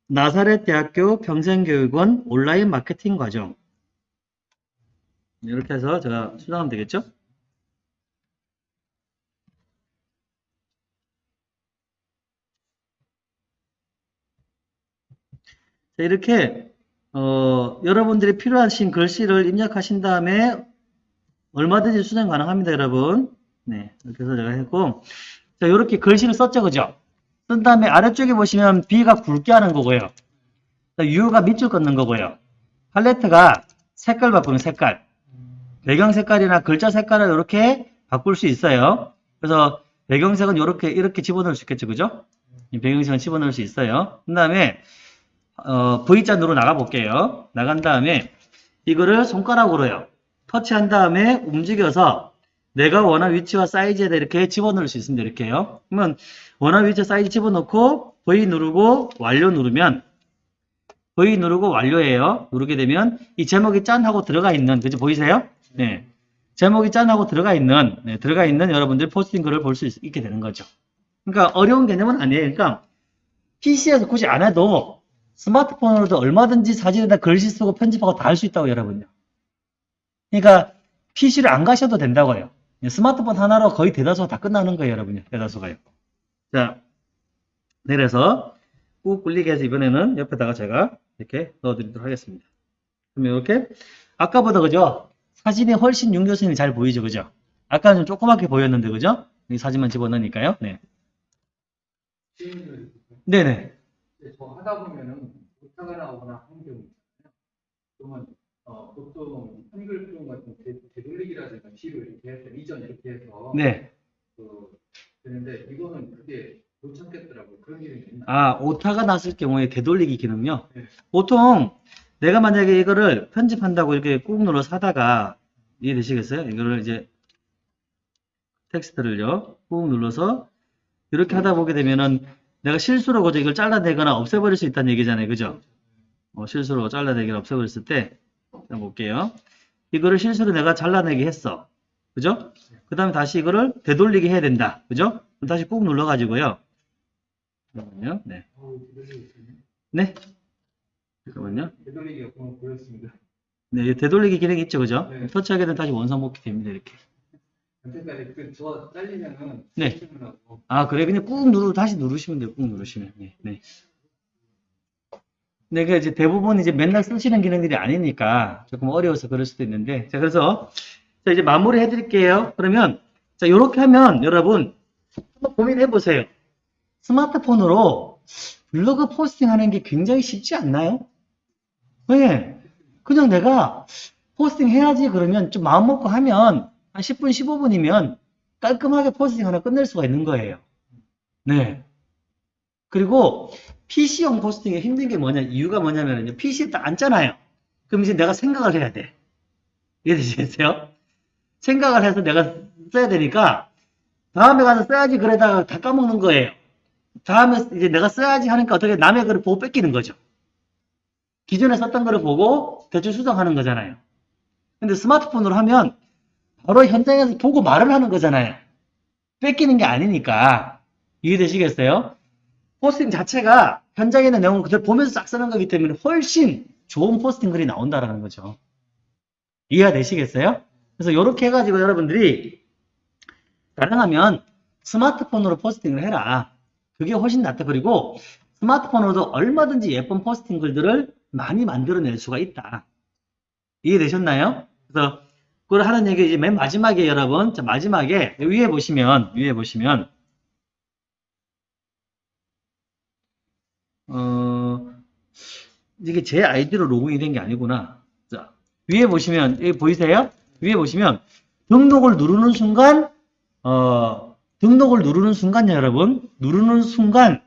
나사렛 대학교 평생교육원 온라인 마케팅 과정 이렇게 해서 제가 수정하면 되겠죠? 자, 이렇게 어, 여러분들이 필요하신 글씨를 입력하신 다음에 얼마든지 수정 가능합니다, 여러분. 네, 이렇게 해서 제가 했고 자, 이렇게 글씨를 썼죠, 그죠? 쓴 다음에 아래쪽에 보시면 B가 굵게 하는 거고요. 자, U가 밑줄 긋는 거고요. 팔레트가 색깔 바꾸는 색깔. 배경 색깔이나 글자 색깔을 이렇게 바꿀 수 있어요. 그래서 배경색은 이렇게 이렇게 집어넣을 수 있겠죠, 그죠? 이 배경색은 집어넣을 수 있어요. 그 다음에 어, V자로 나가 볼게요. 나간 다음에 이거를 손가락으로요. 터치한 다음에 움직여서 내가 원하는 위치와 사이즈에다 이렇게 집어넣을 수 있습니다. 이렇게요. 그러면 원하는 위치 사이즈 집어넣고 V 누르고 완료 누르면 V 누르고 완료해요. 누르게 되면 이 제목이 짠 하고 들어가 있는 그죠 보이세요? 네. 제목이 짠 하고 들어가 있는 네, 들어가 있는 여러분들 포스팅 글을 볼 수 있게 되는 거죠. 그러니까 어려운 개념은 아니에요. 그러니까 PC에서 굳이 안 해도 스마트폰으로도 얼마든지 사진에다 글씨 쓰고 편집하고 다 할 수 있다고 여러분요. 그러니까 PC를 안 가셔도 된다고요. 스마트폰 하나로 거의 대다수가 다 끝나는 거예요, 여러분요. 대다수가요. 자, 내려서 꾹 굴리게 해서 이번에는 옆에다가 제가 이렇게 넣어드리도록 하겠습니다. 그러면 이렇게 아까보다 그죠? 사진이 훨씬 윤교선이 잘 보이죠, 그죠? 아까는 좀 조그맣게 보였는데, 그죠? 이 사진만 집어넣으니까요. 네. 네네.
저 하다 보면은 오타가 나오거나 하는 경우 있잖아요. 그러면 어, 보통 한글 표현 같은 되, 되돌리기라든가 뒤로 이렇게 해서 이전 이렇게 해서
네.
그, 되는데 이거는 그게 못 참겠더라고요. 그런 기능이 있나?
아, 오타가 났을 경우에 되돌리기 기능요.
네.
보통 내가 만약에 이거를 편집한다고 이렇게 꾹 눌러서 하다가 이해되시겠어요? 이거를 이제 텍스트를요, 꾹 눌러서 이렇게 하다 보게 되면은 내가 실수로 그저 이걸 잘라내거나 없애버릴 수 있다는 얘기잖아요. 그죠? 어, 실수로 잘라내거나 없애버렸을 때, 자, 볼게요. 이거를 실수로 내가 잘라내기 했어. 그죠? 그 다음에 다시 이거를 되돌리게 해야 된다. 그죠? 다시 꾹 눌러가지고요. 잠깐만요. 네.
되돌리기. 네.
잠깐만요.
되돌리기가 보면 보였습니다.
네, 이 되돌리기 기능이 있죠, 그죠?
네.
터치하게 되면 다시 원상 복귀 됩니다, 이렇게.
그저 잘리면은
네. 아, 그래. 그냥 꾹 누르, 다시 누르시면 돼요. 꾹 누르시면. 네. 네. 네, 그 이제 대부분 이제 맨날 쓰시는 기능들이 아니니까 조금 어려워서 그럴 수도 있는데. 자, 그래서 자, 이제 마무리 해드릴게요. 그러면 자, 요렇게 하면 여러분 한번 고민해 보세요. 스마트폰으로 블로그 포스팅 하는 게 굉장히 쉽지 않나요? 왜? 그냥 내가 포스팅 해야지 그러면 좀 마음 먹고 하면 한 10분, 15분이면 깔끔하게 포스팅 하나 끝낼 수가 있는 거예요. 네. 그리고 PC용 포스팅이 힘든 게 뭐냐, 이유가 뭐냐면요. PC에 딱 앉잖아요. 그럼 이제 내가 생각을 해야 돼. 이해되시겠어요? 생각을 해서 내가 써야 되니까 다음에 가서 써야지 그러다가 다 까먹는 거예요. 다음에 이제 내가 써야지 하니까 어떻게 남의 글을 보고 뺏기는 거죠. 기존에 썼던 거를 보고 대충 수정하는 거잖아요. 근데 스마트폰으로 하면 바로 현장에서 보고 말을 하는 거잖아요. 뺏기는 게 아니니까. 이해되시겠어요? 포스팅 자체가 현장에 있는 내용을 그대로 보면서 싹 쓰는 거기 때문에 훨씬 좋은 포스팅 글이 나온다라는 거죠. 이해가 되시겠어요? 그래서 이렇게 해가지고 여러분들이 가능하면 스마트폰으로 포스팅을 해라. 그게 훨씬 낫다. 그리고 스마트폰으로도 얼마든지 예쁜 포스팅 글들을 많이 만들어낼 수가 있다. 이해되셨나요? 그래서 그걸 하는 얘기 이제 맨 마지막에 여러분, 자 마지막에 위에 보시면 위에 보시면 어 이게 제 아이디로 로그인이 된 게 아니구나. 자 위에 보시면 여기 보이세요? 위에 보시면 등록을 누르는 순간 어 등록을 누르는 순간요 여러분 누르는 순간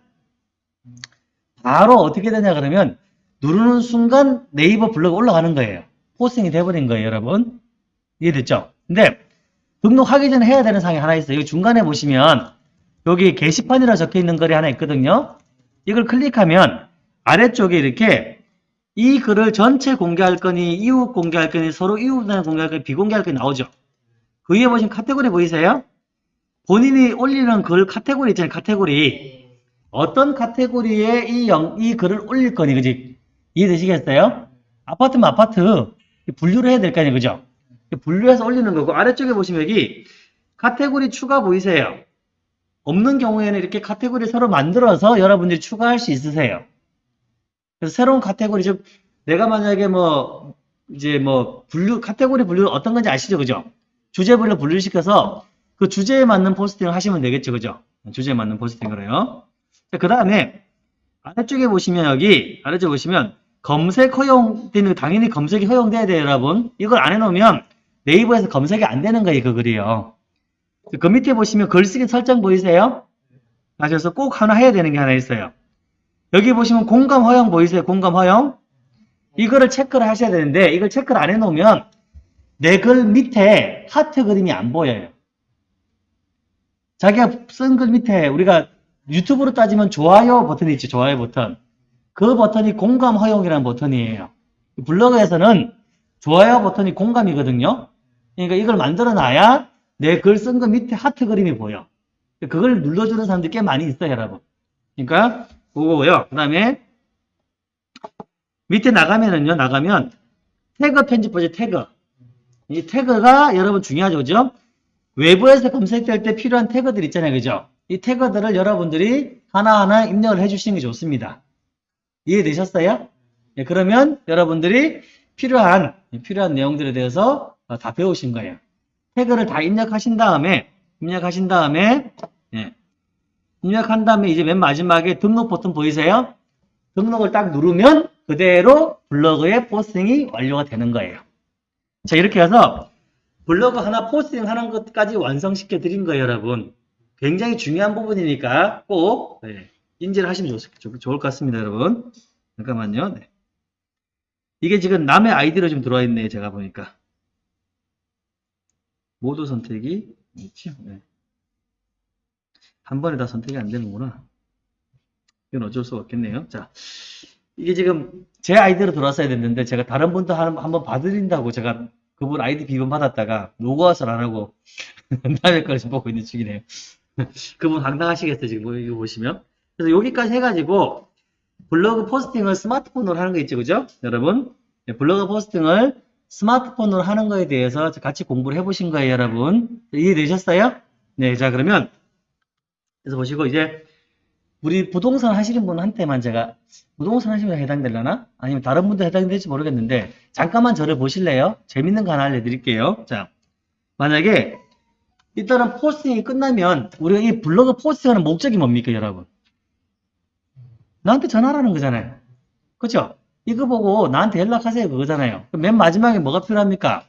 바로 어떻게 되냐 그러면 누르는 순간 네이버 블로그 올라가는 거예요. 포스팅이 돼버린 거예요 여러분. 이해됐죠? 근데 등록하기 전에 해야 되는 사항이 하나 있어요. 여기 중간에 보시면 여기 게시판이라 적혀 있는 글이 하나 있거든요. 이걸 클릭하면 아래쪽에 이렇게 이 글을 전체 공개할 거니 이웃 공개할 거니 서로 이웃에 공개할 거니 비공개할 거니 나오죠. 그 위에 보시면 카테고리 보이세요? 본인이 올리는 글 카테고리 있잖아요. 카테고리.
네.
어떤 카테고리에 이, 영, 이 글을 올릴 거니, 그지? 이해되시겠어요? 아파트면 아파트, 분류를 해야 될 거 아니에요, 그죠? 분류해서 올리는 거고, 아래쪽에 보시면 여기 카테고리 추가 보이세요? 없는 경우에는 이렇게 카테고리 새로 만들어서 여러분들이 추가할 수 있으세요. 그래서 새로운 카테고리, 즉, 내가 만약에 뭐, 이제 뭐, 분류, 카테고리 분류 어떤 건지 아시죠, 그죠? 주제별로 분류시켜서 그 주제에 맞는 포스팅을 하시면 되겠죠, 그죠? 주제에 맞는 포스팅을 해요. 그 다음에 아래쪽에 보시면 여기 아래쪽에 보시면 검색 허용되는 당연히 검색이 허용돼야 돼요 여러분 이걸 안 해놓으면 네이버에서 검색이 안 되는 거예요 그 글이요 그 밑에 보시면 글쓰기 설정 보이세요? 아, 그래서 꼭 하나 해야 되는 게 하나 있어요 여기 보시면 공감 허용 보이세요 공감 허용 이거를 체크를 하셔야 되는데 이걸 체크를 안 해놓으면 내 글 밑에 하트 그림이 안 보여요 자기가 쓴 글 밑에 우리가 유튜브로 따지면 좋아요 버튼이 있죠. 좋아요 버튼. 그 버튼이 공감 허용이라는 버튼이에요. 블로그에서는 좋아요 버튼이 공감이거든요. 그러니까 이걸 만들어 놔야 내 글 쓴 거 밑에 하트 그림이 보여. 그걸 눌러주는 사람들이 꽤 많이 있어요, 여러분. 그러니까 그거고요. 그 다음에 밑에 나가면은요, 나가면 태그 편집 보죠, 태그. 이 태그가 여러분 중요하죠, 그죠? 외부에서 검색될 때 필요한 태그들 있잖아요, 그죠? 이 태그들을 여러분들이 하나하나 입력을 해주시는 게 좋습니다. 이해되셨어요? 예, 그러면 여러분들이 필요한, 필요한 내용들에 대해서 어, 다 배우신 거예요. 태그를 다 입력하신 다음에, 입력하신 다음에, 예, 입력한 다음에 이제 맨 마지막에 등록 버튼 보이세요? 등록을 딱 누르면 그대로 블로그의 포스팅이 완료가 되는 거예요. 자, 이렇게 해서 블로그 하나 포스팅 하는 것까지 완성시켜 드린 거예요, 여러분. 굉장히 중요한 부분이니까 꼭 네, 인지를 하시면 좋, 좋, 좋을 것 같습니다, 여러분. 잠깐만요. 네. 이게 지금 남의 아이디로 좀 들어와 있네요, 제가 보니까. 모두 선택이 있죠. 네. 한 번에 다 선택이 안 되는구나. 이건 어쩔 수가 없겠네요. 자, 이게 지금 제 아이디로 들어왔어야 됐는데 제가 다른 분도 한, 한번 봐드린다고 제가 그분 아이디 비번 받았다가 로그아웃을 안 하고 남의 걸 지금 보고 있는 중이네요. 그분 황당하시겠어요, 지금 뭐 이거 보시면. 그래서 여기까지 해가지고 블로그 포스팅을 스마트폰으로 하는 거 있죠, 그죠? 여러분? 네, 블로그 포스팅을 스마트폰으로 하는 거에 대해서 같이 공부를 해보신 거예요, 여러분. 이해되셨어요? 네, 자, 그러면, 그래서 보시고, 이제, 우리 부동산 하시는 분한테만 제가, 부동산 하시면 해당되려나? 아니면 다른 분들 해당될지 모르겠는데, 잠깐만 저를 보실래요? 재밌는 거 하나 알려드릴게요. 자, 만약에, 일단은 포스팅이 끝나면, 우리가 이 블로그 포스팅하는 목적이 뭡니까, 여러분? 나한테 전화라는 거잖아요. 그죠? 이거 보고 나한테 연락하세요 그거잖아요. 맨 마지막에 뭐가 필요합니까?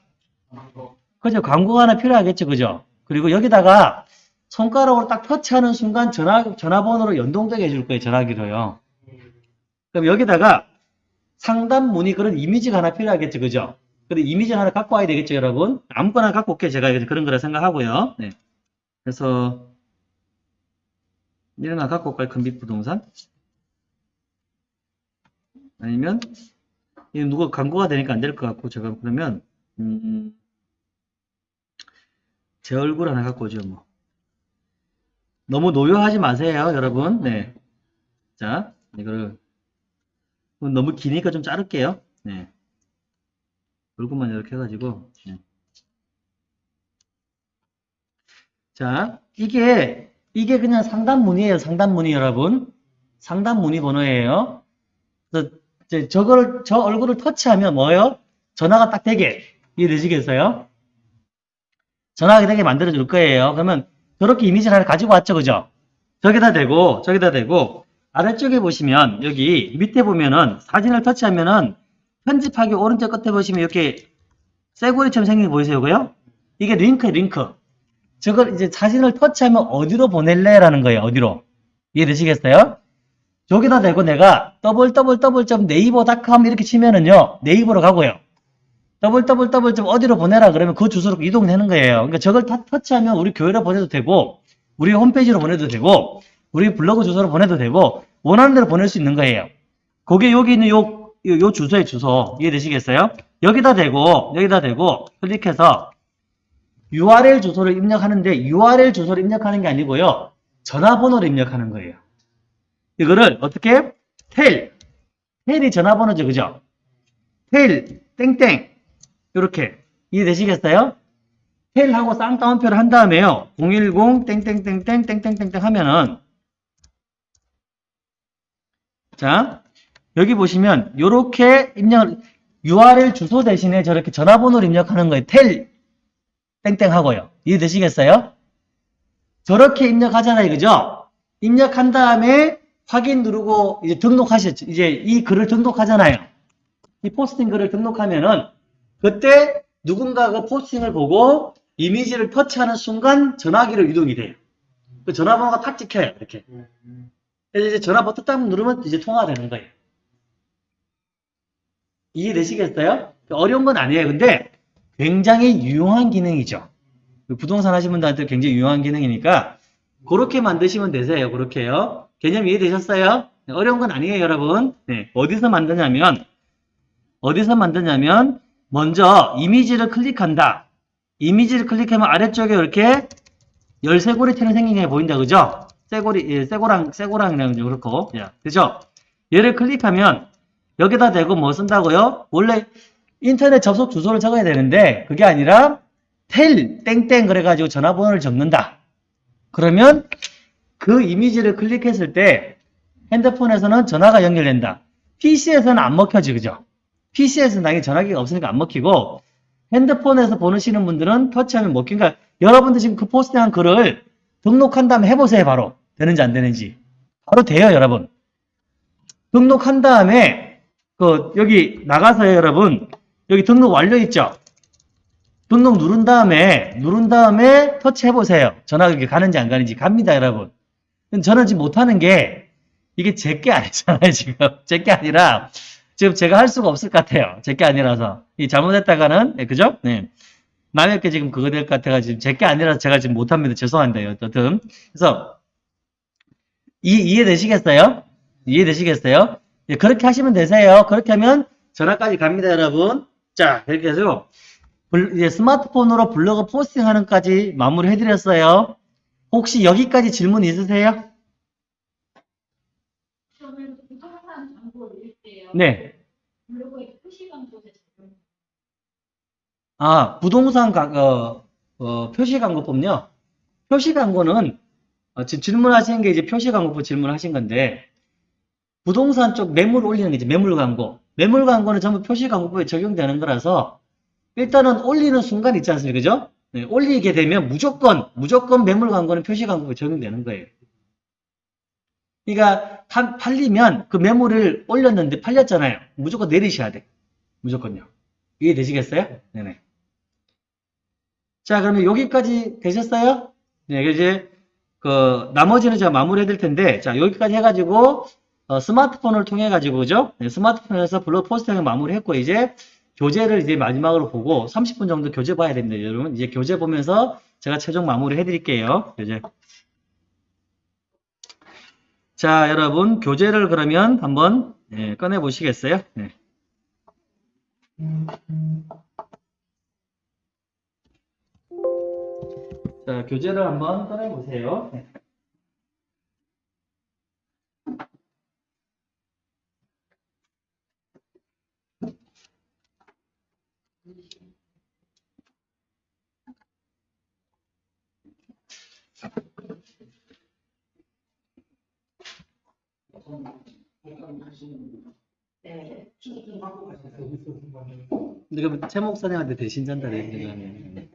그죠? 광고가 하나 필요하겠죠. 그죠? 그리고 여기다가 손가락으로 딱 터치하는 순간 전화, 전화번호로 연동되게 해줄 거예요. 전화기로요. 그럼 여기다가 상담 문의 그런 이미지가 하나 필요하겠죠. 그죠? 근데 이미지 하나 갖고 와야 되겠죠, 여러분? 아무거나 갖고 올게요. 제가 그런 거라 생각하고요. 네. 그래서 이런 거 갖고 올까요? 금빛 부동산? 아니면 이거 누가 광고가 되니까 안 될 것 같고 제가 그러면 음, 제 얼굴 하나 갖고 오죠 뭐. 너무 노여하지 마세요 여러분. 네 자 이거를 너무 기니까 좀 자를게요. 네. 얼굴만 이렇게 해가지고 네. 자 이게 이게 그냥 상담 문의예요 상담 문의 여러분. 상담 문의 번호예요. 그래서 이제 저걸 저 얼굴을 터치하면 뭐예요? 전화가 딱 되게 이해되시겠어요? 전화가 되게 만들어 줄 거예요. 그러면 저렇게 이미지를 하나 가지고 왔죠, 그죠? 저기다 대고 저기다 대고 아래쪽에 보시면 여기 밑에 보면은 사진을 터치하면은 편집하기 오른쪽 끝에 보시면 이렇게 쇠고리처럼 생긴 거 보이세요, 그요? 이게 링크, 링크. 저걸 이제 사진을 터치하면 어디로 보낼래 라는 거예요, 어디로? 이해되시겠어요? 여기다 대고 내가 www.naver.com 이렇게 치면은요 네이버로 가고요. www. 어디로 보내라 그러면 그 주소로 이동되는 거예요. 그러니까 저걸 다 터치하면 우리 교회로 보내도 되고 우리 홈페이지로 보내도 되고 우리 블로그 주소로 보내도 되고 원하는 대로 보낼 수 있는 거예요. 그게 여기 있는 요, 요, 요 주소의 주소. 이해되시겠어요? 여기다 대고 여기다 대고 클릭해서 URL 주소를 입력하는데 URL 주소를 입력하는 게 아니고요. 전화번호를 입력하는 거예요 이거를 어떻게? 텔. 텔이 전화번호죠. 그죠? 텔, 땡땡. 이렇게. 이해되시겠어요? 텔하고 쌍따옴표를 한 다음에요. 010, 땡땡땡땡, 땡땡땡땡 하면은. 자, 여기 보시면, 요렇게 입력, URL 주소 대신에 저렇게 전화번호를 입력하는 거예요. 텔, 땡땡 하고요. 이해되시겠어요? 저렇게 입력하잖아요. 그죠? 입력한 다음에 확인 누르고 이제 등록하셨죠. 이제 이 글을 등록하잖아요. 이 포스팅 글을 등록하면은 그때 누군가가 그 포스팅을 보고 이미지를 터치하는 순간 전화기로 이동이 돼요. 그 전화번호가 탁 찍혀요. 이렇게. 그래서 이제 전화 버튼 딱 누르면 이제 통화가 되는 거예요. 이해되시겠어요? 어려운 건 아니에요. 근데 굉장히 유용한 기능이죠. 그 부동산 하시는 분들한테 굉장히 유용한 기능이니까 그렇게 만드시면 되세요. 그렇게요. 개념 이해되셨어요? 네, 어려운 건 아니에요, 여러분. 네, 어디서 만드냐면, 어디서 만드냐면, 먼저 이미지를 클릭한다. 이미지를 클릭하면 아래쪽에 이렇게 열쇠고리처럼 생긴 게 보인다, 그죠? 쇠고리, 예, 쇠고랑, 쇠고랑이랑 그렇고, 예, 그죠? 얘를 클릭하면, 여기다 대고 뭐 쓴다고요? 원래 인터넷 접속 주소를 적어야 되는데, 그게 아니라, 텔, 땡땡 그래가지고 전화번호를 적는다. 그러면, 그 이미지를 클릭했을 때 핸드폰에서는 전화가 연결된다. PC에서는 안 먹혀지, 그죠? PC에서는 당연히 전화기가 없으니까 안 먹히고 핸드폰에서 보내시는 분들은 터치하면 먹힌 그러니까 여러분들 지금 그 포스팅한 글을 등록한 다음에 해보세요, 바로. 되는지 안 되는지. 바로 돼요, 여러분. 등록한 다음에 그 여기 나가서요, 여러분. 여기 등록 완료 있죠? 등록 누른 다음에 누른 다음에 터치해 보세요. 전화가 가는지 안 가는지 갑니다, 여러분. 저는 지금 못하는 게 이게 제 게 아니잖아요 지금. 제 게 아니라 지금 제가 할 수가 없을 것 같아요. 제 게 아니라서. 이 잘못했다가는 네, 그죠? 네. 남의 게 지금 그거 될 것 같아가 지금 제 게 아니라서 제가 지금 못합니다. 죄송합니다. 어쨌든 그래서 이, 이해되시겠어요? 이해되시겠어요? 예, 그렇게 하시면 되세요. 그렇게 하면 전화까지 갑니다 여러분. 자 이렇게 해서 블- 이제 스마트폰으로 블로그 포스팅하는 까지 마무리 해드렸어요 혹시 여기까지 질문 있으세요? 네. 아, 부동산 가, 어, 어, 표시 광고법요. 표시 광고는 어, 지금 질문하신 게 이제 표시 광고법 질문하신 건데 부동산 쪽 매물 올리는 게 이제 매물 광고. 매물 광고는 전부 표시 광고법에 적용되는 거라서 일단은 올리는 순간 있지 않습니까? 그죠? 네, 올리게 되면 무조건 무조건 매물 광고는 표시 광고법에 적용되는 거예요. 그러니까 파- 팔리면 그 매물을 올렸는데 팔렸잖아요. 무조건 내리셔야 돼. 무조건요. 이해되시겠어요? 네네. 자, 그러면 여기까지 되셨어요? 네, 이제 그 나머지는 제가 마무리해 드릴 텐데, 자, 여기까지 해가지고 어, 스마트폰을 통해 가지고 그죠? 네, 스마트폰에서 블로그 포스팅을 마무리했고 이제 교재를 이제 마지막으로 보고 30분 정도 교재 봐야 됩니다, 여러분. 이제 교재 보면서 제가 최종 마무리 해드릴게요. 교재. 자, 여러분 교재를 그러면 한번 네, 꺼내 보시겠어요? 네. 자, 교재를 한번 꺼내 보세요. 네.
네.
근데 그럼 최 목사님한테 대신 전달해 드리면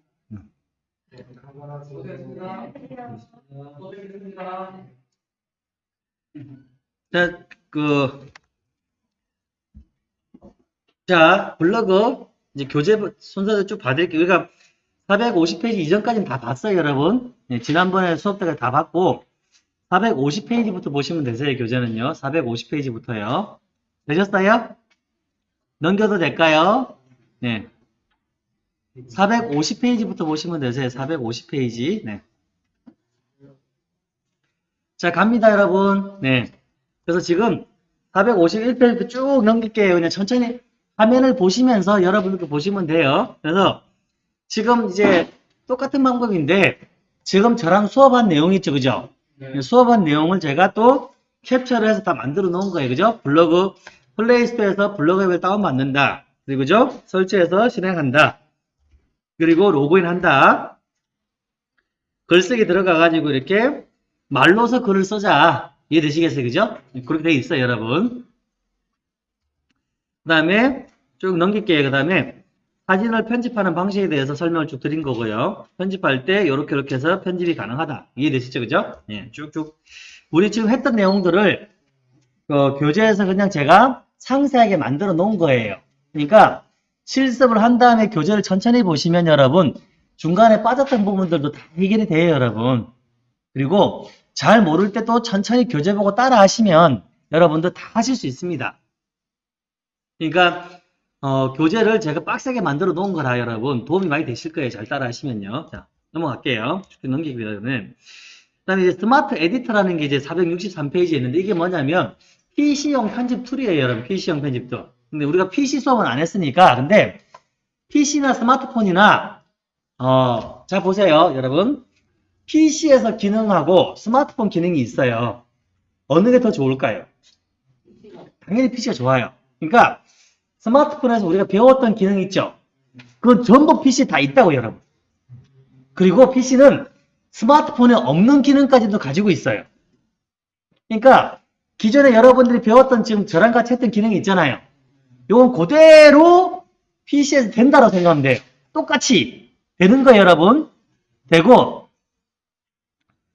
고생했습니다. 또 뵙겠습니다.
자, 그, 자, 블로그, 이제 교재 순서대로 쭉 봐드릴게요. 그러니까 450페이지 이전까지는 다 봤어요, 여러분. 네, 지난번에 수업 때까지 다 봤고, 450페이지부터 보시면 되세요, 교재는요. 450페이지부터요. 되셨어요? 넘겨도 될까요? 네. 450페이지부터 보시면 되세요. 450페이지. 네. 자, 갑니다, 여러분. 네. 그래서 지금 451페이지 쭉 넘길게요. 그냥 천천히 화면을 보시면서 여러분들 보시면 돼요. 그래서 지금 이제 똑같은 방법인데 지금 저랑 수업한 내용 있죠, 그죠?
네.
수업한 내용을 제가 또 캡처를 해서 다 만들어 놓은 거예요. 그죠? 블로그, 플레이스토어에서 블로그 앱을 다운받는다. 그리고 그죠? 설치해서 실행한다. 그리고 로그인 한다. 글쓰기 들어가가지고 이렇게 말로서 글을 써자. 이해되시겠어요? 그죠? 그렇게 돼 있어요, 여러분. 그 다음에 쭉 넘길게요. 그 다음에 사진을 편집하는 방식에 대해서 설명을 쭉 드린 거고요. 편집할 때 이렇게 이렇게 해서 편집이 가능하다. 이해되시죠? 그죠? 예, 쭉쭉. 우리 지금 했던 내용들을 어, 교재에서 그냥 제가 상세하게 만들어 놓은 거예요. 그러니까 실습을 한 다음에 교재를 천천히 보시면 여러분 중간에 빠졌던 부분들도 다 해결이 돼요, 여러분. 그리고 잘 모를 때 또 천천히 교재 보고 따라 하시면 여러분도 다 하실 수 있습니다. 그러니까 어, 교재를 제가 빡세게 만들어 놓은 거라 여러분 도움이 많이 되실 거예요. 잘 따라 하시면요. 자, 넘어갈게요. 쭉쭉 넘기기 위해서는. 그 다음에 이제 스마트 에디터라는 게 이제 463페이지에 있는데 이게 뭐냐면 PC용 편집 툴이에요, 여러분. PC용 편집 툴. 근데 우리가 PC 수업은 안 했으니까 근데 PC나 스마트폰이나 어, 자 보세요, 여러분. PC에서 기능하고 스마트폰 기능이 있어요. 어느 게 더 좋을까요? 당연히 PC가 좋아요. 그러니까 스마트폰에서 우리가 배웠던 기능 있죠? 그건 전부 PC 다 있다고 여러분. 그리고 PC는 스마트폰에 없는 기능까지도 가지고 있어요. 그러니까 기존에 여러분들이 배웠던 지금 저랑 같이 했던 기능이 있잖아요. 이건 그대로 PC에서 된다고 생각하면 돼요. 똑같이 되는 거예요, 여러분. 되고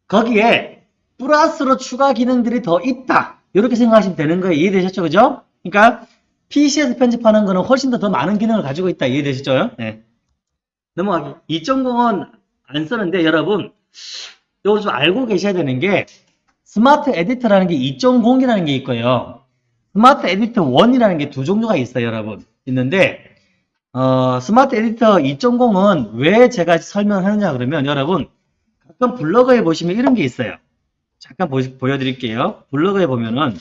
거기에 플러스로 추가 기능들이 더 있다. 이렇게 생각하시면 되는 거예요. 이해되셨죠? 그죠? 그러니까 PC에서 편집하는 거는 훨씬 더 더 많은 기능을 가지고 있다. 이해되시죠? 네. 넘어가기. 2.0은 안 쓰는데 여러분 이거 좀 알고 계셔야 되는 게 스마트 에디터라는 게 2.0이라는 게 있고요. 스마트 에디터 1이라는 게 두 종류가 있어요, 여러분. 있는데 어, 스마트 에디터 2.0은 왜 제가 설명을 하느냐 그러면 여러분 가끔 블로그에 보시면 이런 게 있어요. 잠깐 보, 보여드릴게요. 블로그에 보면은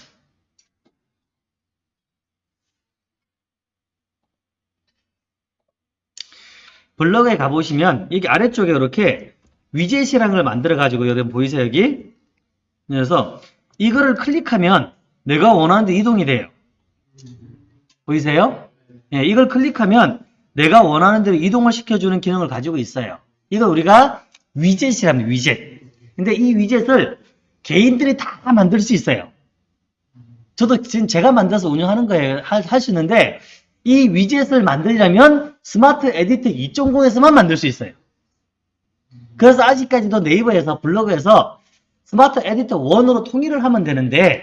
블로그에 가보시면 여기 아래쪽에 이렇게 위젯이라는 걸 만들어 가지고 여러분 보이세요 여기? 그래서 이거를 클릭하면 내가 원하는 데 이동이 돼요. 보이세요? 예, 이걸 클릭하면 내가 원하는 대로 이동을 시켜주는 기능을 가지고 있어요. 이걸 우리가 위젯이랍니다. 위젯. 근데 이 위젯을 개인들이 다 만들 수 있어요. 저도 지금 제가 만들어서 운영하는 거예요. 할수 있는데 이 위젯을 만들려면 스마트 에디터 2.0에서만 만들 수 있어요. 그래서 아직까지도 네이버에서 블로그에서 스마트 에디터 1으로 통일을 하면 되는데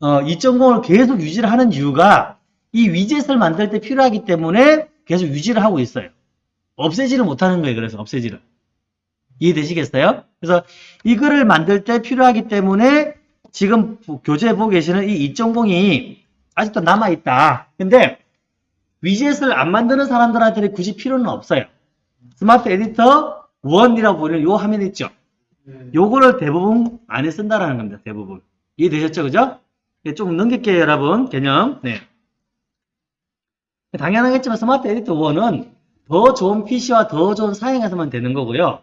어, 2.0을 계속 유지를 하는 이유가 이 위젯을 만들 때 필요하기 때문에 계속 유지를 하고 있어요. 없애지를 못하는 거예요. 그래서 없애지를. 이해되시겠어요? 그래서 이거를 만들 때 필요하기 때문에 지금 교재에 보고 계시는 이 2.0이 아직도 남아있다. 근데 위젯을 안 만드는 사람들한테는 굳이 필요는 없어요. 스마트 에디터 1이라고 부르는 요 화면 있죠?
네.
요거를 대부분 안에 쓴다라는 겁니다. 대부분. 이해되셨죠? 그죠? 예, 조금 넘길게요, 여러분. 개념. 네. 당연하겠지만 스마트 에디터 1은 더 좋은 PC와 더 좋은 사양에서만 되는 거고요.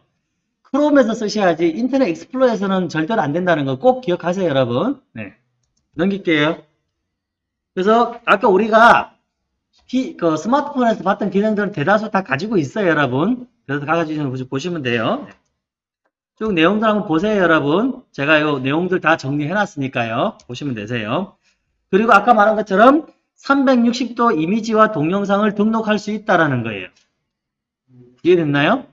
크롬에서 쓰셔야지 인터넷 익스플로어에서는 절대로 안 된다는 거 꼭 기억하세요, 여러분. 네. 넘길게요. 그래서 아까 우리가 피- 그 스마트폰에서 봤던 기능들은 대다수 다 가지고 있어요, 여러분. 그래서 가가지고 보시면 돼요. 쭉 내용들 한번 보세요, 여러분. 제가 이 내용들 다 정리해 놨으니까요. 보시면 되세요. 그리고 아까 말한 것처럼 360도 이미지와 동영상을 등록할 수 있다라는 거예요. 이해됐나요?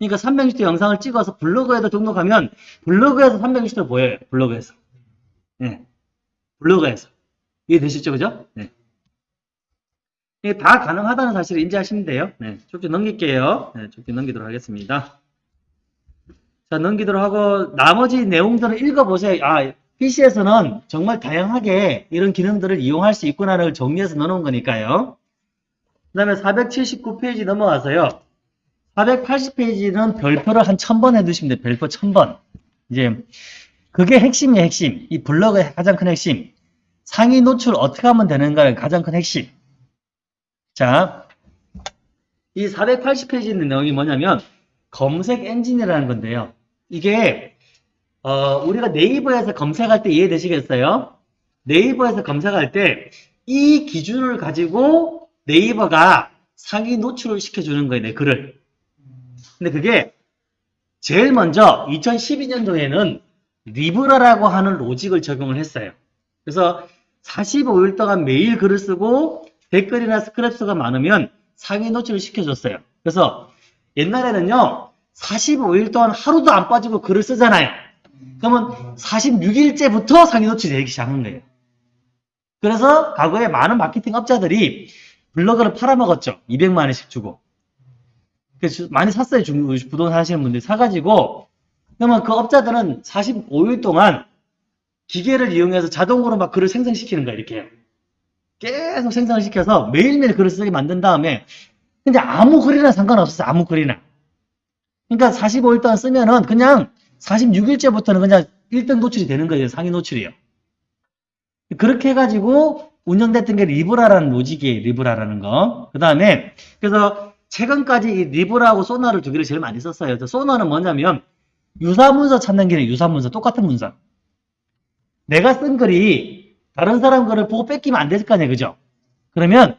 그러니까 360도 영상을 찍어서 블로그에도 등록하면 블로그에서 360도 보여요. 블로그에서. 네. 블로그에서. 이해되시죠? 그죠? 네. 이게 다 가능하다는 사실을 인지하시면 돼요. 네. 쭉쭉 넘길게요. 네, 쭉쭉 넘기도록 하겠습니다. 자, 넘기도록 하고 나머지 내용들을 읽어보세요. 아, PC에서는 정말 다양하게 이런 기능들을 이용할 수 있구나를 정리해서 넣어놓은 거니까요. 그 다음에 479페이지 넘어와서요. 480페이지는 별표를 한 1000번 해두시면 돼요. 별표 1000번. 이제 그게 핵심이에요. 핵심. 이 블로그의 가장 큰 핵심. 상위 노출 어떻게 하면 되는가를 가장 큰 핵심. 자, 이 480페이지에 있는 내용이 뭐냐면 검색 엔진이라는 건데요. 이게 어, 우리가 네이버에서 검색할 때 이해되시겠어요? 네이버에서 검색할 때 이 기준을 가지고 네이버가 상위 노출을 시켜주는 거예요, 내 글을. 근데 그게 제일 먼저 2012년도에는 리브라라고 하는 로직을 적용을 했어요. 그래서 45일 동안 매일 글을 쓰고 댓글이나 스크랩수가 많으면 상위 노출을 시켜줬어요. 그래서 옛날에는요, 45일 동안 하루도 안 빠지고 글을 쓰잖아요. 그러면 46일째부터 상위 노출이 되기 시작한 거예요. 그래서 과거에 많은 마케팅 업자들이 블로그를 팔아먹었죠. 200만 원씩 주고. 그래서 많이 샀어요. 중- 부동산 하시는 분들이 사가지고. 그러면 그 업자들은 45일 동안 기계를 이용해서 자동으로 막 글을 생성시키는 거예요. 이렇게. 계속 생성을 시켜서 매일매일 글을 쓰게 만든 다음에 근데 아무 글이나 상관없었어요. 아무 글이나. 그러니까 45일 동안 쓰면은 그냥 46일째부터는 그냥 1등 노출이 되는 거예요. 상위 노출이요. 그렇게 해가지고 운영됐던 게 리브라라는 로직이에요. 리브라라는 거. 그 다음에 그래서 최근까지 이 리브라하고 소나를 두 개를 제일 많이 썼어요. 소나는 뭐냐면 유사문서 찾는 기능, 유사문서 똑같은 문서. 내가 쓴 글이 다른 사람 글을 보고 뺏기면 안 될 거 아니에요. 그죠? 그러면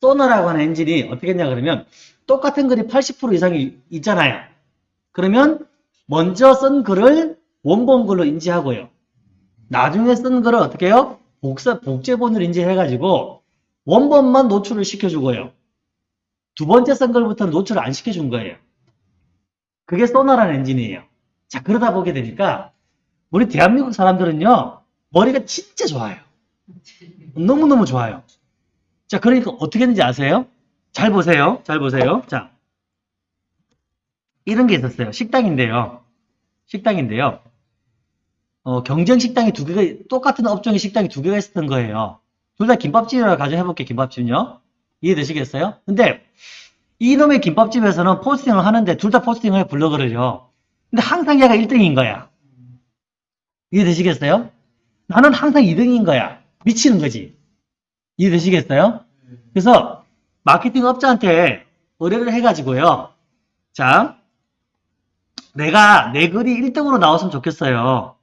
소나라고 하는 엔진이 어떻게 했냐 그러면 똑같은 글이 80% 이상이 있잖아요. 그러면 먼저 쓴 글을 원본 글로 인지하고요. 나중에 쓴 글을 어떻게 해요? 복사, 복제본으로 인지해가지고 원본만 노출을 시켜주고요. 두 번째 쓴 글부터는 노출을 안 시켜준 거예요. 그게 소나라는 엔진이에요. 자, 그러다 보게 되니까 우리 대한민국 사람들은요, 머리가 진짜 좋아요. 너무너무 좋아요. 자, 그러니까 어떻게 했는지 아세요? 잘 보세요. 잘 보세요. 자, 이런 게 있었어요. 식당인데요. 식당인데요. 어, 경쟁 식당이 두 개가, 똑같은 업종의 식당이 두 개가 있었던 거예요. 둘 다 김밥집이라고 가정해볼게요. 김밥집은요. 이해되시겠어요? 근데 이놈의 김밥집에서는 포스팅을 하는데 둘 다 포스팅을 해 블로그를요. 근데 항상 얘가 1등인 거야. 이해되시겠어요? 나는 항상 2등인 거야. 미치는 거지. 이해되시겠어요? 그래서 마케팅 업자한테 의뢰를 해가지고요. 자, 내가 내 글이 1등으로 나왔으면 좋겠어요.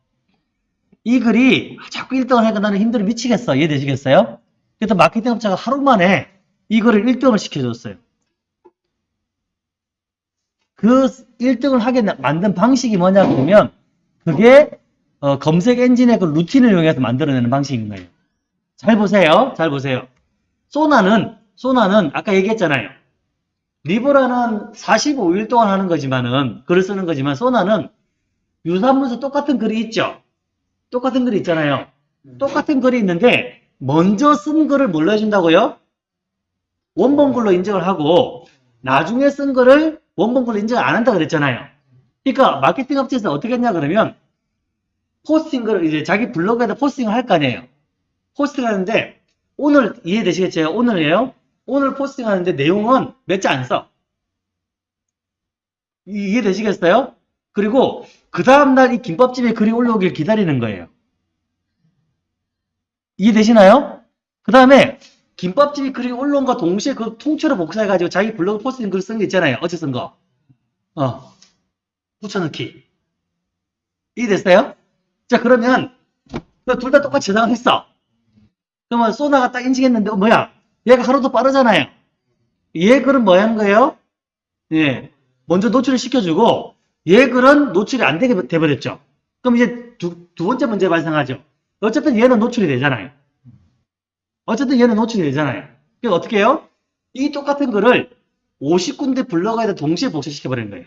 이 글이 자꾸 1등을 하니까 나는 힘들어 미치겠어. 이해되시겠어요? 그래서 마케팅 업자가 하루 만에 이거를 1등을 시켜줬어요. 그 1등을 하게 나- 만든 방식이 뭐냐 그러면 그게 어, 검색 엔진의 그 루틴을 이용해서 만들어내는 방식인 거예요. 잘 보세요. 잘 보세요. 소나는 소나는 아까 얘기했잖아요. 리브라는 45일 동안 하는 거지만은 글을 쓰는 거지만 소나는 유사문서 똑같은 글이 있죠. 똑같은 글이 있잖아요. 똑같은 글이 있는데 먼저 쓴 글을 뭘로 해준다고요? 원본 글로 인정을 하고 나중에 쓴 글을 원본 글로 인정 안 한다 그랬잖아요. 그러니까 마케팅 업체에서 어떻게 했냐 그러면 포스팅을 이제 자기 블로그에다 포스팅을 할 거 아니에요. 포스팅 하는데 오늘 이해되시겠죠? 오늘이에요. 오늘 포스팅 하는데 내용은 몇 자 안 써. 이- 이해되시겠어요? 그리고 그 다음날 이 김밥집에 글이 올라오길 기다리는 거예요. 이해되시나요? 그 다음에 김밥집이 글이 올라온과 동시에 그 통째로 복사해가지고 자기 블로그 포스팅 글 쓴 게 있잖아요. 어제 쓴 거. 어. 붙여넣기. 이해됐어요? 자, 그러면 둘 다 똑같이 저장했어. 그러면 소나가 딱 인식했는데, 어, 뭐야? 얘가 하루도 빠르잖아요. 얘 글은 뭐 하는 거예요? 예. 먼저 노출을 시켜주고, 얘 글은 노출이 안 되게 돼버렸죠. 그럼 이제 두, 두 번째 문제 발생하죠. 어쨌든 얘는 노출이 되잖아요. 어쨌든 얘는 노출이 되잖아요. 그래서 어떻게 해요? 이 똑같은 글을 50군데 블로그에다 동시에 복사시켜버리는 거예요.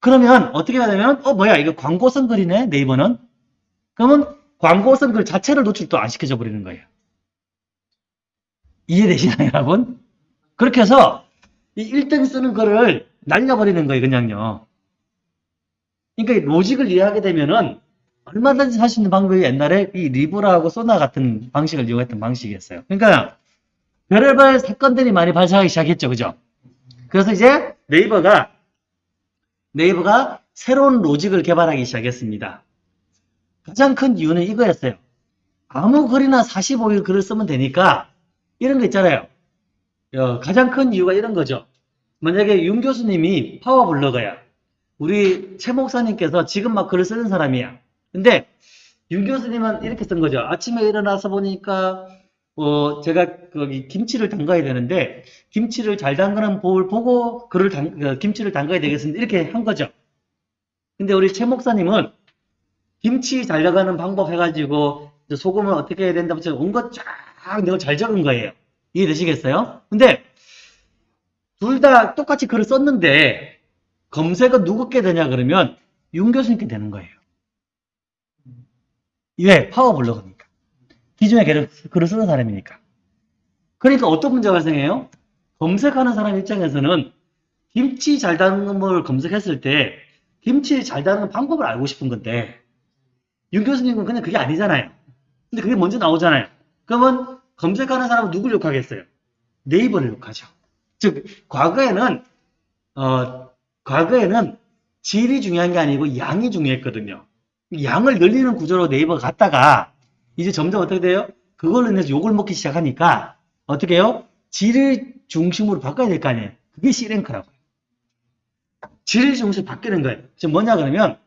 그러면 어떻게 하냐면, 어, 뭐야, 이거 광고 쓴 글이네, 네이버는? 그러면 광고 쓴글 자체를 노출 또안 시켜줘 버리는 거예요. 이해되시나요, 여러분? 그렇게 해서 이 1등 쓰는 글을 날려버리는 거예요, 그냥요. 그러니까 이 로직을 이해하게 되면은 얼마든지 할 수 있는 방법이 옛날에 이 리브라하고 소나 같은 방식을 이용했던 방식이었어요. 그러니까 별의별 사건들이 많이 발생하기 시작했죠, 그죠? 그래서 이제 네이버가 네이버가 새로운 로직을 개발하기 시작했습니다. 가장 큰 이유는 이거였어요. 아무 글이나 45일 글을 쓰면 되니까 이런 거 있잖아요. 어, 가장 큰 이유가 이런 거죠. 만약에 윤 교수님이 파워블로거야. 우리 최 목사님께서 지금 막 글을 쓰는 사람이야. 근데 윤 교수님은 이렇게 쓴 거죠. 아침에 일어나서 보니까 어, 제가 거기 김치를 담가야 되는데 김치를 잘 담그는 법을 보고 글을 담, 어, 김치를 담가야 되겠습니다. 이렇게 한 거죠. 근데 우리 최 목사님은 김치 잘 담가는 방법 해가지고 소금을 어떻게 해야 된다고 온것 쫙 내가 잘 적은 거예요. 이해되시겠어요? 근데 둘 다 똑같이 글을 썼는데 검색은 누구께 되냐 그러면 윤 교수님께 되는 거예요. 왜? 파워블로그니까. 기존에 글을, 쓰는 사람이니까. 그러니까 어떤 문제가 발생해요? 검색하는 사람 입장에서는 김치 잘 담그는 걸 검색했을 때 김치 잘 담그는 방법을 알고 싶은 건데 윤 교수님은 그냥 그게 아니잖아요. 근데 그게 먼저 나오잖아요. 그러면 검색하는 사람은 누굴 욕하겠어요? 네이버를 욕하죠. 즉 과거에는 어 과거에는 질이 중요한 게 아니고 양이 중요했거든요. 양을 늘리는 구조로 네이버가 갔다가 이제 점점 어떻게 돼요? 그걸로 인해서 욕을 먹기 시작하니까 어떻게 해요? 질을 중심으로 바꿔야 될 거 아니에요. 그게 C랭크라고요. 질을 중심으로 바뀌는 거예요. 지금 뭐냐 그러면